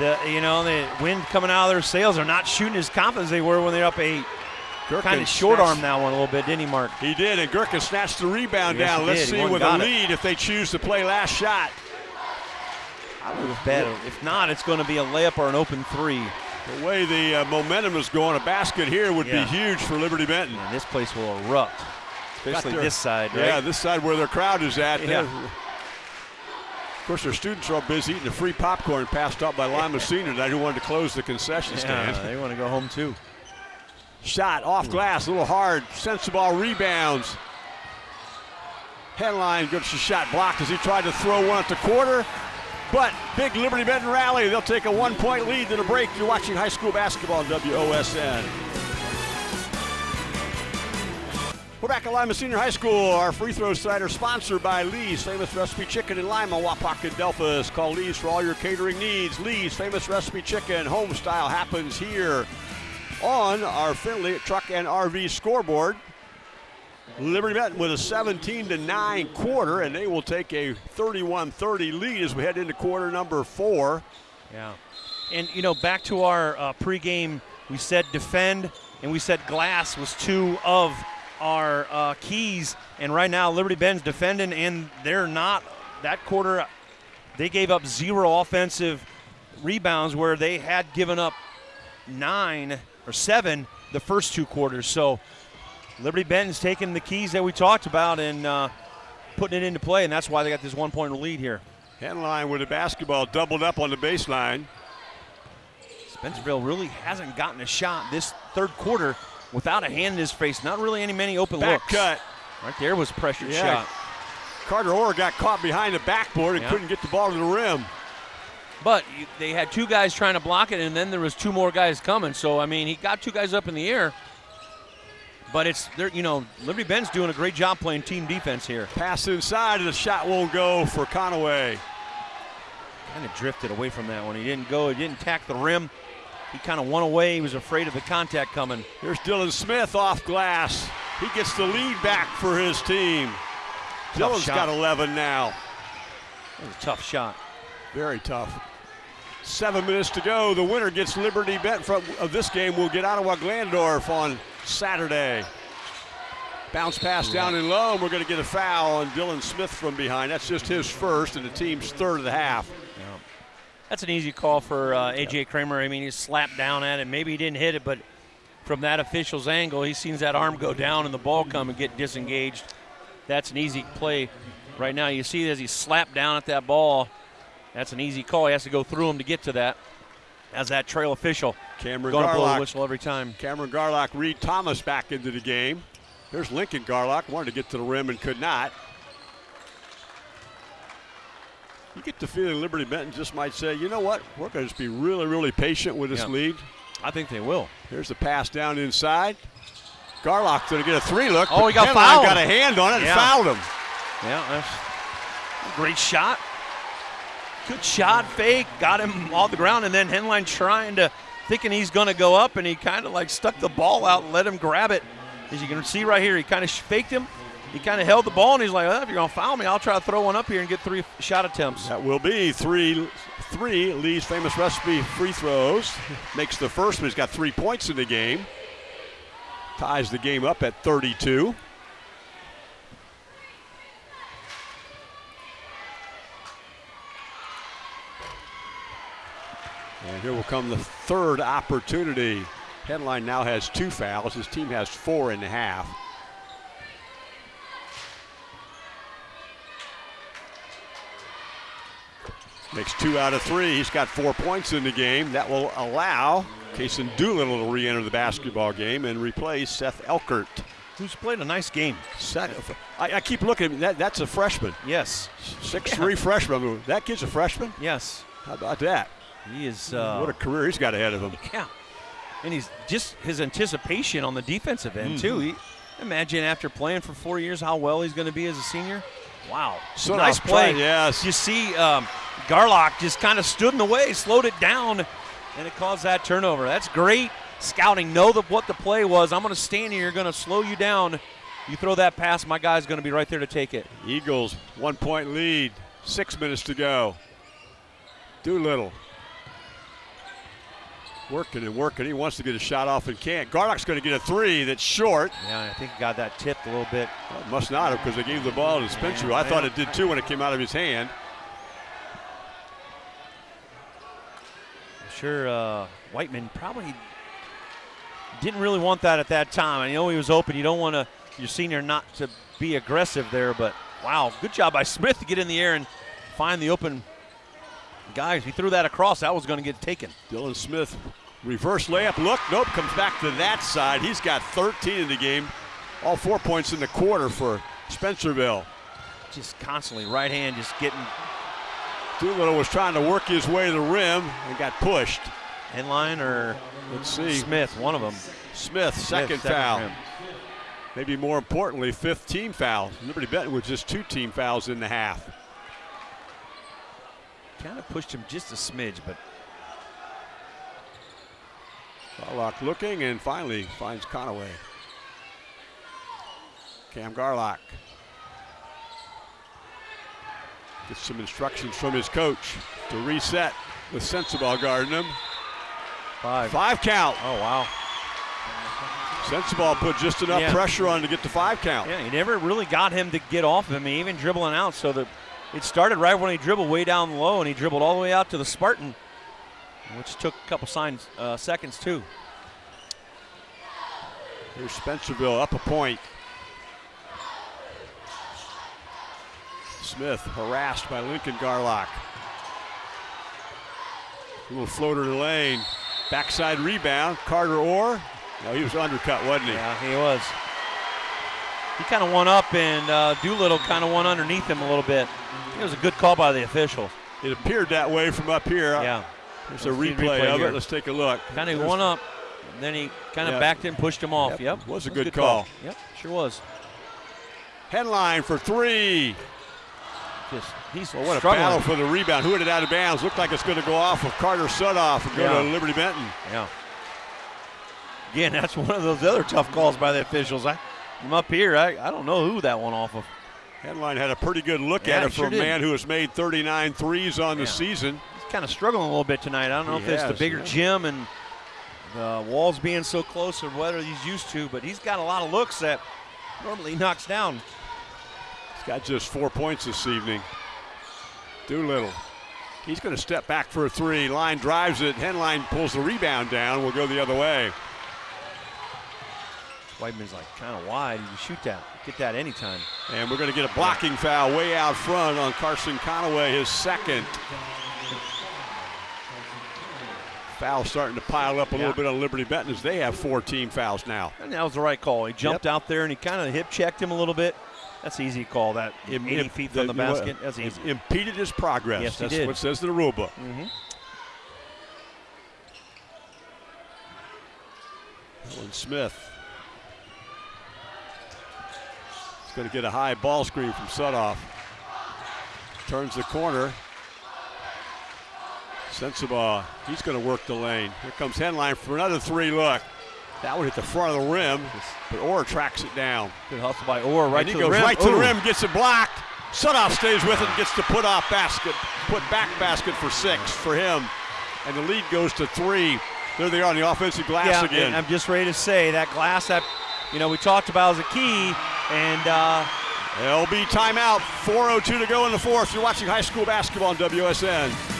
the you know the wind coming out of their sails. They're not shooting as confident as they were when they're up eight. Gherkin Kind of short snatched- arm that one a little bit, didn't he, Mark? He did, and Gherkin snatched the rebound Yes, down. Let's did. See with a got it. lead if they choose to play last shot. Better. If not, it's going to be a layup or an open three. The way the uh, momentum is going, a basket here would Yeah. be huge for Liberty Benton. And this place will erupt, especially their- this side, right? Yeah, this side where their crowd is at. Yeah. Course, their students are all busy eating the free popcorn passed out by Lima Senior tonight who wanted to close the concession stand. Yeah, they want to go home too. Shot off hmm. glass, a little hard. Sends the ball, rebounds. Henline gets the shot blocked as he tried to throw one at the quarter. But big Liberty Benton rally. They'll take a one point lead to the break. You're watching high school basketball on WOSN. We're back at Lima Senior High School. Our free throw side are sponsored by Lee's Famous Recipe Chicken in Lima, Wapak, and Delphos. Call Lee's for all your catering needs. Lee's Famous Recipe Chicken, home style happens here on our Finley Truck and RV scoreboard. Liberty Benton with a 17 to 9 quarter, and they will take a 31 30 lead as we head into quarter number four. Yeah. And, you know, back to our uh, pregame, we said defend and we said glass was two of our uh, keys. And right now, Liberty Ben's defending, and they're not. That quarter, they gave up zero offensive rebounds where they had given up nine or seven the first two quarters. So Liberty Benton's taking the keys that we talked about and uh, putting it into play, and that's why they got this one point lead here. Henline with the basketball doubled up on the baseline. Spencerville really hasn't gotten a shot this third quarter without a hand in his face. Not really any many open Back looks. cut. Right there was a pressured Yeah. shot. Carter Orr got caught behind the backboard and Yeah. couldn't get the ball to the rim. But they had two guys trying to block it, and then there was two more guys coming. So I mean, he got two guys up in the air. But it's there, you know, Liberty Ben's doing a great job playing team defense here. Pass inside, and the shot won't go for Conaway. Kind of drifted away from that one. He didn't go. He didn't tack the rim. He kind of went away. He was afraid of the contact coming. Here's Dylan Smith off glass. He gets the lead back for his team. Tough Dylan's shot. got 11 now. That was a tough shot. Very tough. Seven minutes to go. The winner gets Liberty Bet from of this game. We'll get Ottawa Glandorf on Saturday. Bounce pass down in low, and we're going to get a foul on Dylan Smith from behind. That's just his first, and the team's third of the half. That's an easy call for uh, AJ Kramer. I mean, he slapped down at it. Maybe he didn't hit it, but from that official's angle, he sees that arm go down and the ball come and get disengaged. That's an easy play. Right now, you see as he slapped down at that ball. That's an easy call. He has to go through him to get to that. as that trail official Cameron going to blow the Garlock, whistle every time. Cameron Garlock, Reed Thomas back into the game. There's Lincoln Garlock, wanted to get to the rim and could not. You get the feeling Liberty Benton just might say, you know what, we're going to just be really, really patient with this Yeah. lead. I think they will. Here's the pass down inside. Garlock's going to get a three look. Oh, he got fouled. got a hand on it Yeah. and fouled him. Yeah, that's a great shot. Good shot, fake, got him off the ground, and then Henline trying to, thinking he's going to go up, and he kind of like stuck the ball out and let him grab it. As you can see right here, he kind of faked him. He kind of held the ball, and he's like, oh, if you're going to foul me, I'll try to throw one up here and get three shot attempts. That will be three, three Lee's famous recipe free throws. Makes the first, but he's got three points in the game. Ties the game up at 32. And here will come the third opportunity. Henline now has two fouls. His team has four and a half. Makes two out of three. He's got four points in the game. That will allow Kason Doolittle to re-enter the basketball game and replace Seth Elkert. Who's played a nice game. Seth, I, I keep looking. That, that's a freshman. Yes, Six-three freshman. That kid's a freshman? yes. How about that? He is. Uh, what a career he's got ahead of him. Yeah. And he's just his anticipation on the defensive end, too. Mm-hmm. He, imagine after playing for four years how well he's going to be as a senior. Wow. So nice play. try- yes. You see, um, Garlock just kind of stood in the way, slowed it down, and it caused that turnover. That's great scouting. Know the, what the play was. I'm going to stand here, going to slow you down. You throw that pass, my guy's going to be right there to take it. Eagles, one point lead. Six minutes to go. Doolittle. Working and working. He wants to get a shot off and can't. Garlock's going to get a three that's short. Yeah, I think he got that tipped a little bit. Well, must not have because they gave the ball to Spencer. I thought it did too when it came out of his hand. Sure uh, Whiteman probably didn't really want that at that time. I know he was open. You don't want to your senior not to be aggressive there, but wow, good job by Smith to get in the air and find the open guys. He threw that across. That was going to get taken. Dylan Smith, reverse layup. Look, nope, comes back to that side. He's got 13 in the game. All four points in the quarter for Spencerville. Just constantly right hand, just getting Doolittle was trying to work his way to the rim and got pushed. Henline or Let's see. Smith, one of them. Smith, second Smith, foul. for. Maybe more importantly, fifth team foul. Liberty Benton with just two team fouls in the half. Kind of pushed him just a smidge, but Garlock looking and finally finds Conaway. Cam Garlock gets some instructions from his coach to reset with Sensabaugh guarding him. five. Five count. Oh wow. Sensabaugh put just enough Yeah. pressure on to get the five count. Yeah, he never really got him to get off of him, even dribbling out. So the it started right when he dribbled way down low, and he dribbled all the way out to the Spartan, which took a couple signs, uh, seconds too. Here's Spencerville up a point. Smith harassed by Lincoln Garlock. A little floater to the lane. Backside rebound. Carter Orr. No, he was undercut, wasn't he? Yeah, he was. He kind of won up, and uh, Doolittle kind of won underneath him a little bit. It was a good call by the officials. It appeared that way from up here. Yeah, There's a Let's replay, replay of here. it. Let's take a look. kind of won up, and then he kind of Yeah. backed in, pushed him off. Yep, Yep, was a That good call. Yep, sure was. Henline for three. Just he's Well, what a battle for the rebound. Who had it out of bounds? Looked like it's going to go off of Carter Sudoff and go Yeah. to Liberty Benton. Yeah. Again, that's one of those other tough calls by the officials. I, I'm up here. I, I don't know who that one off of. Henline had a pretty good look Yeah, at it he for sure a did. man who has made 39 threes on the season. He's kind of struggling a little bit tonight. I don't know He if it's the bigger yeah. gym and the walls being so close or whether he's used to, but he's got a lot of looks that normally knocks down. Got just four points this evening. Doolittle. He's going to step back for a three. Line drives it. Henline pulls the rebound down. We'll go the other way. Whiteman's like kind of wide. You shoot that, get that anytime. And we're going to get a blocking foul way out front on Carson Conaway, his second. Foul starting to pile up a Yeah. little bit on Liberty Benton as they have four team fouls now. And that was the right call. He jumped out there and he kind of hip checked him a little bit. That's an easy call. That Im- 80 im- feet from the, basket. That's easy. Impeded his progress. Yes, he That's did. what it says in the rule book. hmm Dylan Smith. He's going to get a high ball screen from Sudoff. Turns the corner. Sensabaugh, he's going to work the lane. Here comes Henline for another three. Look, that would hit the front of the rim, but Orr tracks it down. Good hustle by Orr right and he to goes the rim. right to the rim, gets it blocked. Sudoff stays with it and gets the put off basket, put back basket for six for him. And the lead goes to three. There they are on the offensive glass yeah, again. I'm just ready to say that glass that you know we talked about as a key, and uh, LB timeout. 4.02 to go in the fourth. You're watching high school basketball on WSN.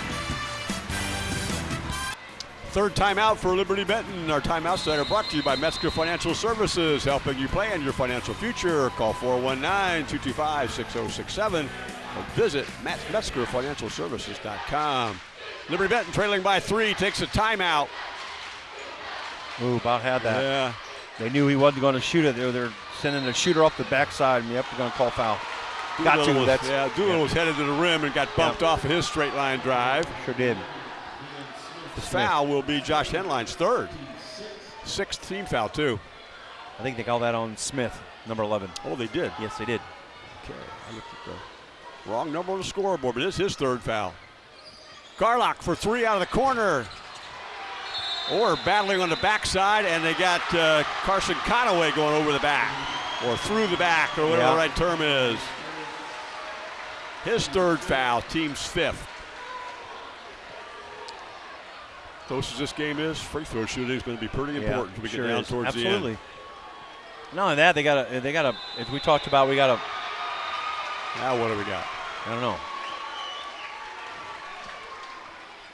Third timeout for Liberty Benton. Our timeouts that are brought to you by Metzger Financial Services, helping you plan your financial future. Call 419-225-6067 or visit Met- MetzgerFinancialServices.com. Liberty Benton trailing by three, takes a timeout. ooh, about had that. Yeah. They knew he wasn't going to shoot it. They were, they're sending a shooter off the backside, and yep, they're going to call foul. Got Doolittle to. Was, That's yeah, Doolittle yeah, was headed to the rim and got bumped off of his straight line drive. sure did. The foul will be Josh Henline's third. Sixth team foul, too. I think they call that on Smith, number 11. Oh, they did. Yes, they did. Okay, I looked at the wrong number on the scoreboard, but it's his third foul. Garlock for three out of the corner. Orr battling on the backside, and they got uh, Carson Conaway going over the back, or through the back, or whatever Yeah. the right term is. His third foul, team's fifth. Close as this game is, free throw shooting is going to be pretty important as we sure get down is. towards Absolutely. the end. Absolutely. Not only that, they got a, they got a, as we talked about, we got a, Now what do we got? I don't know.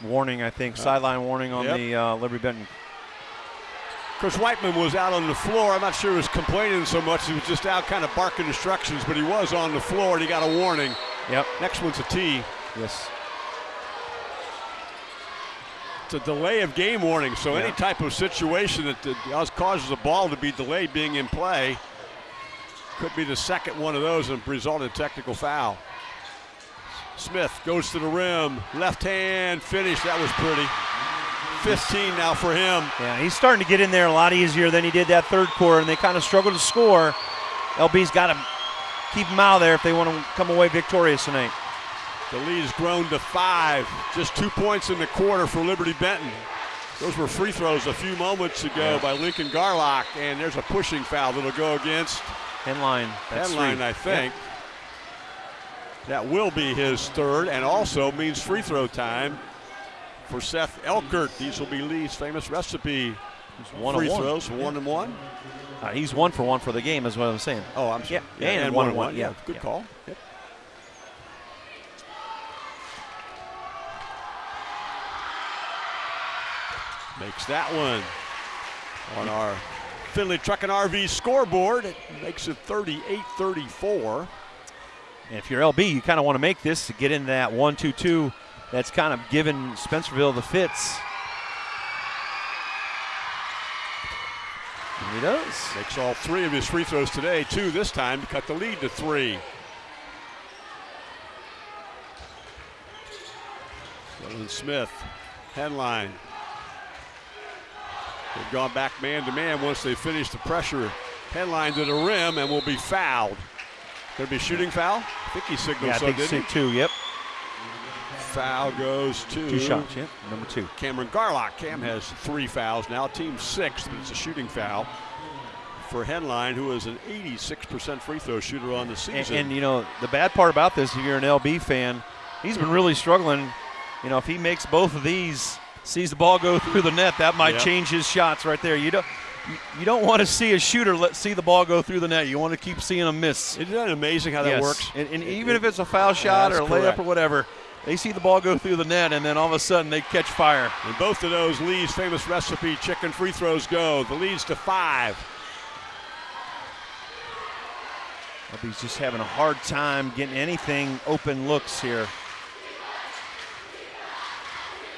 Warning, I think, sideline warning on Yep. the uh, Liberty Benton. Chris Whiteman was out on the floor. I'm not sure he was complaining so much. He was just out kind of barking instructions, but he was on the floor and he got a warning. Yep. Next one's a T. Yes. It's a delay of game warning. So Yeah. any type of situation that causes a ball to be delayed being in play could be the second one of those and result in technical foul. Smith goes to the rim, left hand finish. That was pretty. 15 now for him. Yeah, he's starting to get in there a lot easier than he did that third quarter, and they kind of struggled to score. LB's got to keep him out of there if they want to come away victorious tonight. The lead has grown to five. Just two points in the quarter for Liberty Benton. Those were free throws a few moments ago Yeah. by Lincoln Garlock, and there's a pushing foul that'll go against Henline. That's. I think. That will be his third, and also means free throw time for Seth Elkert. These will be Lee's famous recipe He's one free one. throws, one and one. Uh, he's one for one for the game, is what I'm saying. Oh, I'm sorry. Yeah, and one and one, Yeah, yeah, good yeah. call. Yep. Makes that one on our Finley Truck and RV scoreboard. It makes it 38-34. And if you're LB, you kind of want to make this to get into that one-two-two. That's kind of given Spencerville the fits. And he does. Makes all three of his free throws today, two this time to cut the lead to three. Smith, Henline. They've gone back man to man once they finish the pressure. Henline to the rim and will be fouled. Going to be shooting foul? I think he signaled Yeah, I so, think didn't so two. Yep. Foul goes to two shots. Yep, number two. Cameron Garlock. Cam has three fouls now, team sixth, but it's a shooting foul for Henline, who is an 86% free throw shooter on the And, season. and you know the bad part about this, if you're an LB fan, he's been really struggling. You know, if he makes both of these, sees the ball go through the net, that might Yep. change his shots right there. You don't. you- don't want to see a shooter let see the ball go through the net. You want to keep seeing them miss. Isn't that amazing how that works? And, and It- even it- if it's a foul shot or a that's layup or whatever, they see the ball go through the net, and then all of a sudden they catch fire. And both of those Lee's famous recipe chicken free throws go. The lead's to five. He's just having a hard time getting anything open looks here.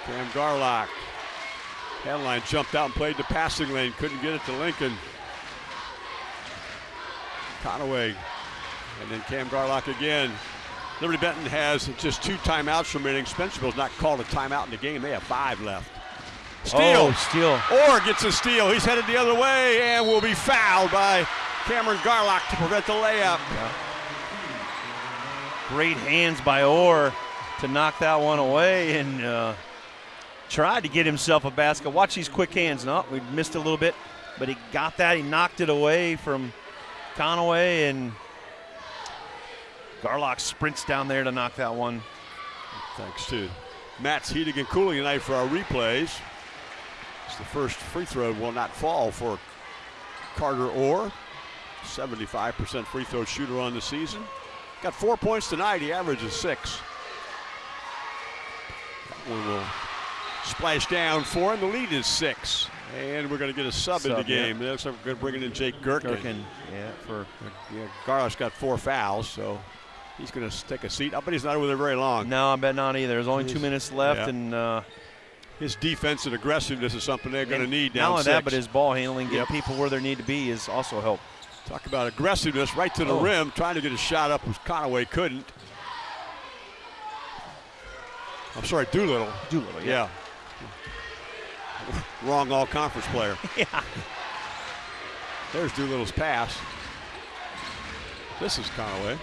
Cam Garlock Henline jumped out and played the passing lane, couldn't get it to Lincoln. Conaway, and then Cam Garlock again. Liberty Benton has just two timeouts remaining. Spencerville's not called a timeout in the game. They have five left. Steal. Oh, steal. Orr gets a steal. He's headed the other way and will be fouled by Cameron Garlock to prevent the layup. Great hands by Orr to knock that one away and uh, tried to get himself a basket. Watch these quick hands. No, we missed a little bit, but he got that. He knocked it away from Conaway and Garlock sprints down there to knock that one. Thanks to Matt's heating and cooling tonight for our replays. It's the first free throw will not fall for Carter Orr. 75% free throw shooter on the season. Got four points tonight. He averages six. That one will splash down four, and The lead is six. And we're going to get a sub, in the Sub, yeah. game. Looks like we're going to bring in Jake Gherkin. Gherkin, yeah, for Yeah, got four fouls, so he's going to take a seat. I bet he's not over there very long. no, I bet not either. There's only two minutes left, yeah. and uh, His defense and aggressiveness is something they're going to need Not down only six. that, but his ball handling, getting Yep. people where they need to be, is also help. Talk about aggressiveness right to the Oh. rim, trying to get a shot up, which Conaway couldn't. I'm sorry, Doolittle. Doolittle, Yeah. Wrong all conference player. Yeah. There's Doolittle's pass. This is Conaway.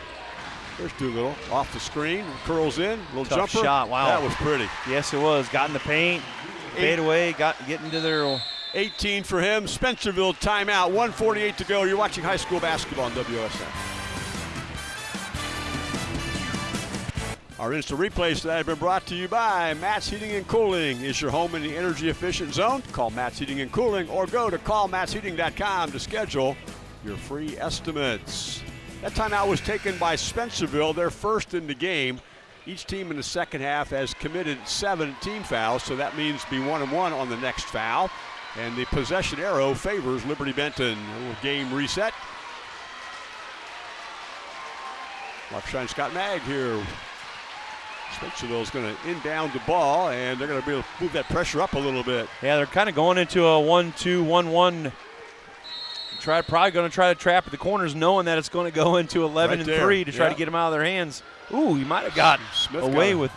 There's Doolittle off the screen, curls in, little Tough jumper. shot, wow. That was pretty. Yes, it was. Got in the paint, fade away, got get into their 18 for him. Spencerville timeout. 148 to go. You're watching high school basketball on WSN. Our instant replays today have been brought to you by Matt's Heating and Cooling. Is your home in the energy efficient zone? Call Matt's Heating and Cooling or go to callmattsheating.com to schedule your free estimates. That timeout was taken by Spencerville, their first in the game. Each team in the second half has committed seven team fouls, so that means be one and one on the next foul. And the possession arrow favors Liberty Benton. A little game reset. Mark Shine Scott Magg here. Spencerville's going to inbound the ball, and they're going to be able to move that pressure up a little bit. Yeah, they're kind of going into a one-two-one-one. Try probably going to try to trap at the corners, knowing that it's going to go into 11 Right and three to try yeah. to get them out of their hands. Ooh, he might have got Smith away got- with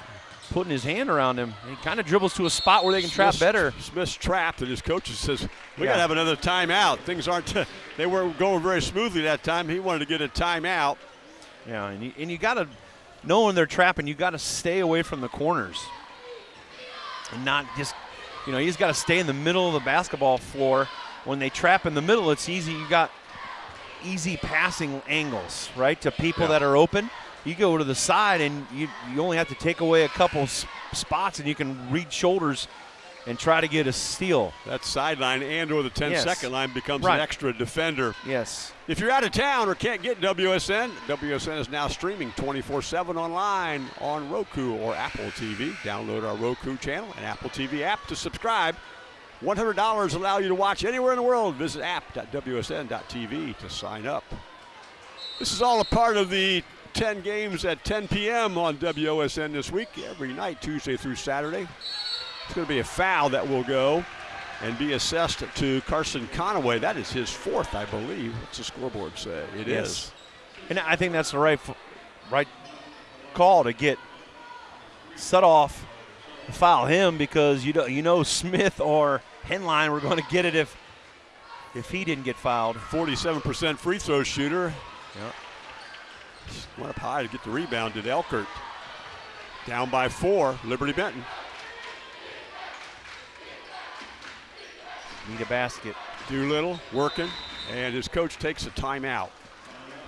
putting his hand around him. He kind of dribbles to a spot where they can trap Smith's- better. Smith's trapped, and his coach says, "We Yeah. got to have another timeout. Things aren't. they weren't going very smoothly that time. He wanted to get a timeout. Yeah, and you, and you got to know when they're trapping. You got to stay away from the corners, and not just, you know, he's got to stay in the middle of the basketball floor. When they trap in the middle, it's easy. You got easy passing angles, right, to people Yeah. that are open. You go to the side, and you you only have to take away a couple spots, and you can read shoulders and try to get a steal. That sideline and or the 10 Yes. second line becomes Right. an extra defender. Yes. If you're out of town or can't get WSN, WSN is now streaming 24-7 online on Roku or Apple TV. Download our Roku channel and Apple TV app to subscribe. $100 allow you to watch anywhere in the world. Visit app.wsn.tv to sign up. This is all a part of the 10 games at 10 p.m. on WOSN this week, every night, Tuesday through Saturday. It's going to be a foul that will go and be assessed to Carson Conaway. That is his fourth, I believe. What's the scoreboard say? It is. Yes. And I think that's the right right call to get set off, foul him because you know you know Smith or Henline were going to get it if if he didn't get fouled. 47% free throw shooter. Yep. Went up high to get the rebound. Did Elkert. Down by four, Liberty Benton. Need a basket. Doolittle working, and his coach takes a timeout.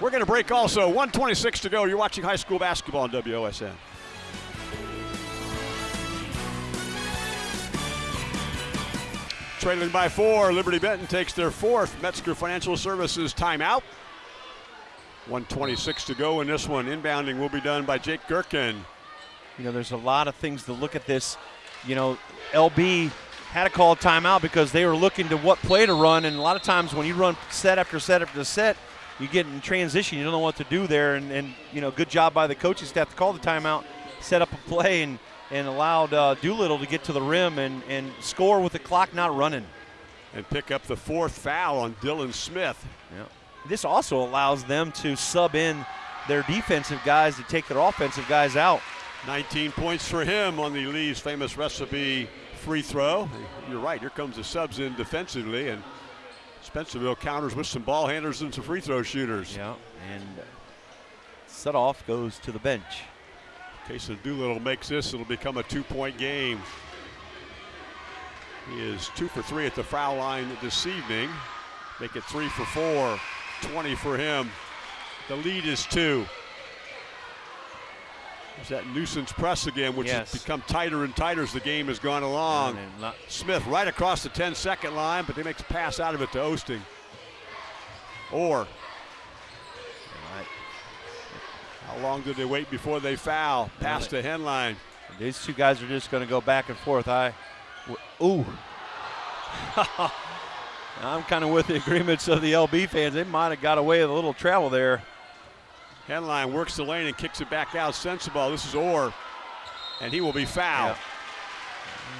We're going to break also. 126 to go. You're watching high school basketball on WOSN. Trailing by four, Liberty Benton takes their fourth Metzger Financial Services timeout. 126 to go in this one. Inbounding will be done by Jake Gherkin. You know, there's a lot of things to look at this. You know, LB had to call a timeout because they were looking to what play to run, and a lot of times when you run set after set after set, you get in transition. You don't know what to do there, and, and you know, good job by the coaching staff to call the timeout, set up a play, and and allowed uh, Doolittle to get to the rim and, and score with the clock not running. And pick up the fourth foul on Dylan Smith. Yeah. This also allows them to sub in their defensive guys to take their offensive guys out. 19 points for him on the Lee's famous recipe free throw. You're right, here comes the subs in defensively, and Spencerville counters with some ball handlers and some free throw shooters. Yeah, and set off goes to the bench. In case of Doolittle makes this, it'll become a two-point game. He is two for three at the foul line this evening. Make it three for four, 20 for him. The lead is two. There's that nuisance press again, which Yes. has become tighter and tighter as the game has gone along. Smith right across the 10 second line, but they make a pass out of it to Osting. Or how long did they wait before they foul? Pass to Henline. These two guys are just going to go back and forth. I, ooh. I'm kind of with the agreements of the LB fans. They might have got away with a little travel there. Henline works the lane and kicks it back out. Sensabaugh. This is Orr, and he will be fouled.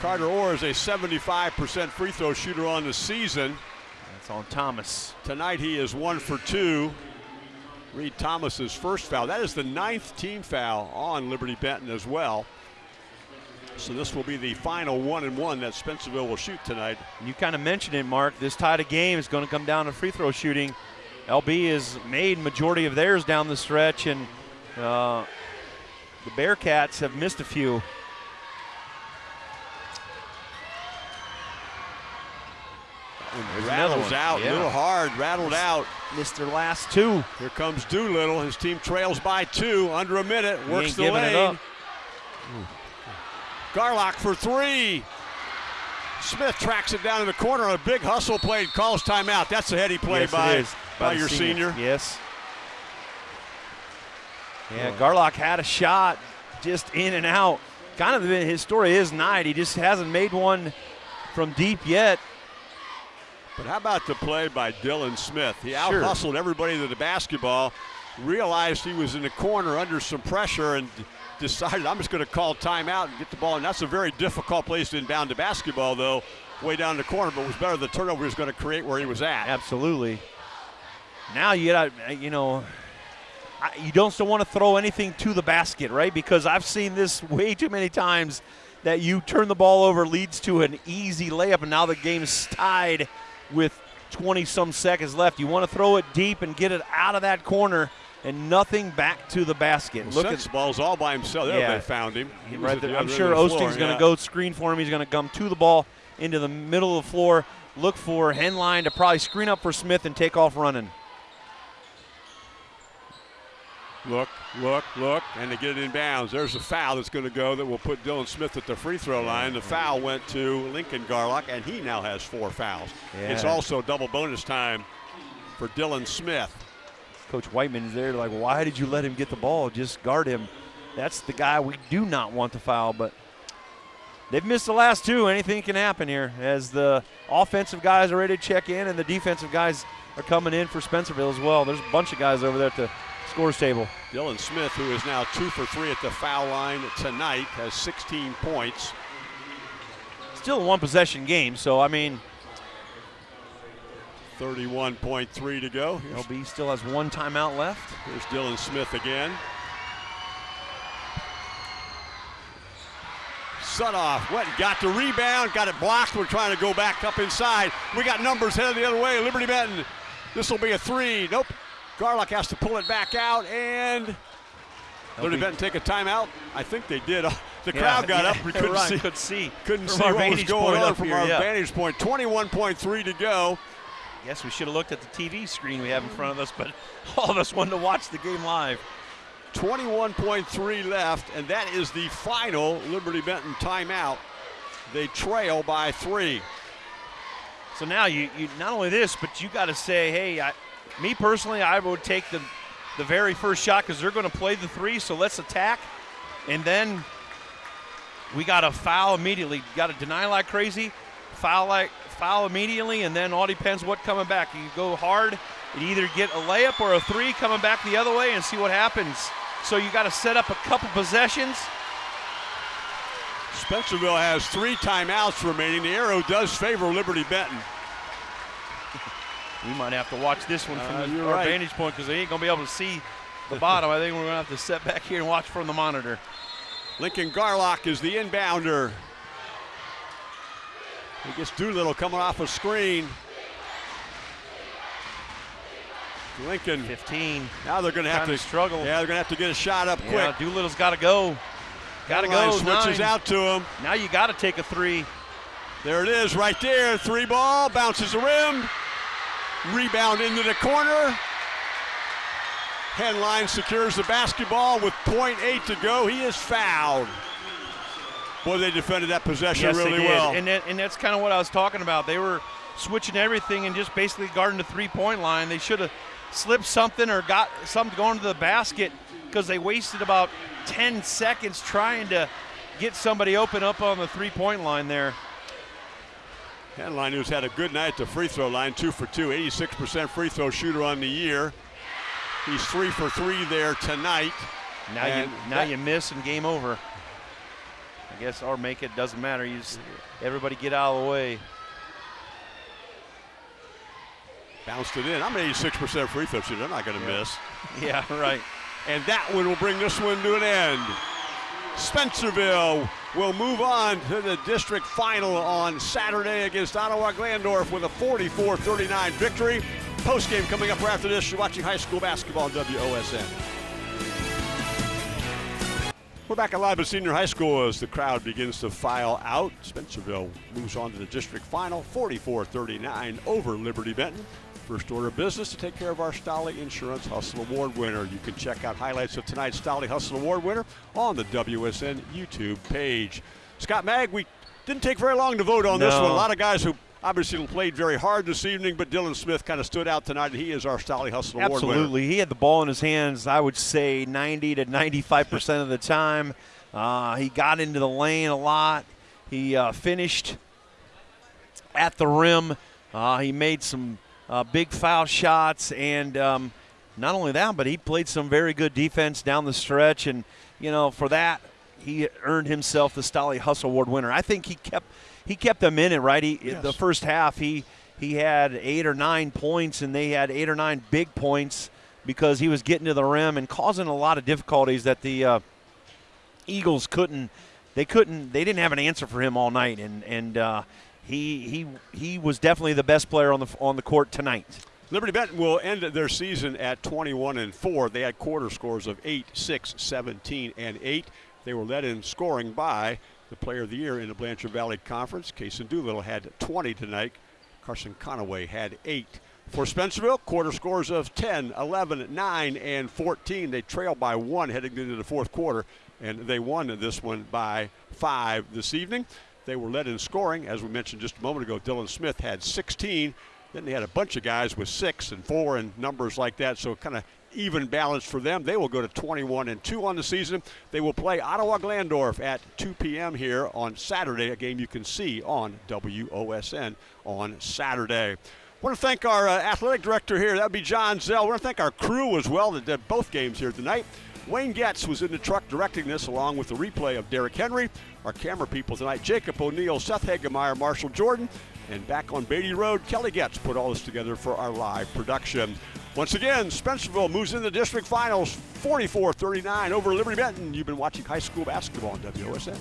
Carter Orr is a 75% free throw shooter on the season. That's on Thomas. Tonight he is one for two. Reed Thomas's first foul. That is the ninth team foul on Liberty Benton as well. So this will be the final one and one that Spencerville will shoot tonight. You kind of mentioned it, Mark. This tie of game is going to come down to free throw shooting. LB has made majority of theirs down the stretch, and uh, the Bearcats have missed a few. There's Rattles one. out, a Yeah. little hard, rattled out. Missed their last two. Here comes Doolittle. His team trails by two, under a minute, He works the giving it lane. up. Garlock for three. Smith tracks it down in the corner on a big hustle play, calls timeout. That's a heady play yes, by, by the your senior. Yes. Yeah, Garlock had a shot just in and out. Kind of been his story is night. He just hasn't made one from deep yet. But how about the play by Dylan Smith? He out Sure. hustled everybody to the basketball, realized he was in the corner under some pressure, and decided, I'm just going to call timeout and get the ball. And that's a very difficult place to inbound the basketball, though, way down the corner, but it was better the turnover he was going to create where he was at. Absolutely. Now you got you know, you don't still want to throw anything to the basket, right? Because I've seen this way too many times that you turn the ball over leads to an easy layup, and now the game's tied with 20 some seconds left. You want to throw it deep and get it out of that corner, and nothing back to the basket. Well, Look at Sensabaugh's all by himself. There Yeah. they found him. Right at the. I'm sure the Osting's going to yeah. go screen for him. He's going to come to the ball into the middle of the floor, look for Henline to probably screen up for Smith and take off running. Look, look, look, and they get it in bounds. There's a foul that's going to go that will put Dylan Smith at the free throw line. The foul went to Lincoln Garlock, and he now has four fouls. It's also double bonus time for Dylan Smith. Coach Whiteman is there, like, why did you let him get the ball? Just guard him. That's the guy we do not want to foul, but they've missed the last two. Anything can happen here as the offensive guys are ready to check in and the defensive guys are coming in for Spencerville as well. There's a bunch of guys over there at the scores table. Dylan Smith, who is now two for three at the foul line tonight, has 16 points. Still a one possession game, so I mean, 31.3 to go. Here's, LB still has one timeout left. here's Dylan Smith again. Sudoff went and got the rebound, got it blocked. We're trying to go back up inside. We got numbers headed the other way. Liberty Benton. This will be a three. Nope. Garlock has to pull it back out, and Liberty Benton take a timeout. I think they did. The Yeah, crowd got yeah, up. We couldn't right, see. Could see. Couldn't from see our what was going on from here, our yeah. vantage point. 21.3 to go. Yes, we should have looked at the TV screen we have in front of us, but all of us wanted to watch the game live. 21.3 left, and that is the final Liberty Benton timeout. They trail by three. So now you, you not only this, but you got to say, hey, I, me personally, I would take the the very first shot because they're going to play the three. So let's attack, and then we got a foul immediately. Got to deny like crazy, foul like foul immediately, and then all depends what coming back. You go hard, you either get a layup or a three coming back the other way, and see what happens. So you got to set up a couple possessions. Spencerville has three timeouts remaining. The arrow does favor Liberty Benton. We might have to watch this one from Uh, the, our right. vantage point because they ain't going to be able to see the bottom. I think we're going to have to sit back here and watch from the monitor. Lincoln Garlock is the inbounder. He gets Doolittle coming off a screen. Lincoln. 15. Now they're going to have to struggle. Yeah, they're going to have to get a shot up Yeah, quick. Doolittle's got to go. Got to go. Switches Nine. out to him. Now you got to take a three. There it is, right there. Three ball bounces the rim. Rebound into the corner. Henline secures the basketball with .8 to go. He is fouled. Boy, they defended that possession yes, really well. And, that, and that's kind of what I was talking about. They were switching everything and just basically guarding the three-point line. They should have slipped something or got something going to the basket because they wasted about 10 seconds trying to get somebody open up on the three-point line there. Henline, who's had a good night at the free throw line, two for two, 86% free throw shooter on the year. He's three for three there tonight. Now And you now that- you miss and game over. I guess or make it doesn't matter. You just, everybody get out of the way. Bounced it in. I'm an 86% free throw shooter. I'm not going to Yeah. miss. Yeah, right. And that one will bring this one to an end. Spencerville will move on to the district final on Saturday against Ottawa Glandorf with a 44 39 victory. Post game coming up right after this. You're watching high school basketball on WOSN. We're back alive at Senior High School as the crowd begins to file out. Spencerville moves on to the district final 44 39 over Liberty Benton. First order of business to take care of our Stolly Insurance Hustle Award winner. You can check out highlights of tonight's Stolly Hustle Award winner on the WSN YouTube page. Scott Magg, we didn't take very long to vote on this No. one. A lot of guys who obviously played very hard this evening, but Dylan Smith kind of stood out tonight, he is our Stolly Hustle Award winner. Absolutely. He had the ball in his hands, I would say 90 to 95% of the time. Uh, he got into the lane a lot. He uh, finished at the rim. Uh, he made some uh, big foul shots. And um, not only that, but he played some very good defense down the stretch. And, you know, for that, he earned himself the Stolly Hustle Award winner. I think he kept he kept them in it, right? He, Yes. The first half, he he had eight or nine points, and they had eight or nine big points because he was getting to the rim and causing a lot of difficulties that the uh, Eagles couldn't. They couldn't. They didn't have an answer for him all night, and and uh, he he he was definitely the best player on the on the court tonight. Liberty Benton will end their season at 21 and 4. They had quarter scores of 8, 6, 17, and 8. They were led in scoring by the player of the year in the Blanchard Valley Conference. Kason Doolittle had 20 tonight. Carson Conaway had 8. For Spencerville, quarter scores of 10, 11, 9, and 14. They trail by one heading into the fourth quarter, and they won this one by five this evening. They were led in scoring, as we mentioned just a moment ago. Dylan Smith had 16. Then they had a bunch of guys with six and four and numbers like that, so kind of even balance for them. They will go to 21 and 2 on the season. They will play Ottawa Glandorf at 2 p.m. here on Saturday, a game you can see on WOSN on Saturday. I want to thank our uh, athletic director here. That would be John Zell. I want to thank our crew as well that did both games here tonight. Wayne Getz was in the truck directing this along with the replay of Derrick Henry. Our camera people tonight, Jacob O'Neill, Seth Hagemeyer, Marshall Jordan. And back on Beatty Road, Kelly Getz put all this together for our live production. Once again, Spencerville moves in the district finals 44 39 over Liberty Benton. You've been watching high school basketball on WOSN.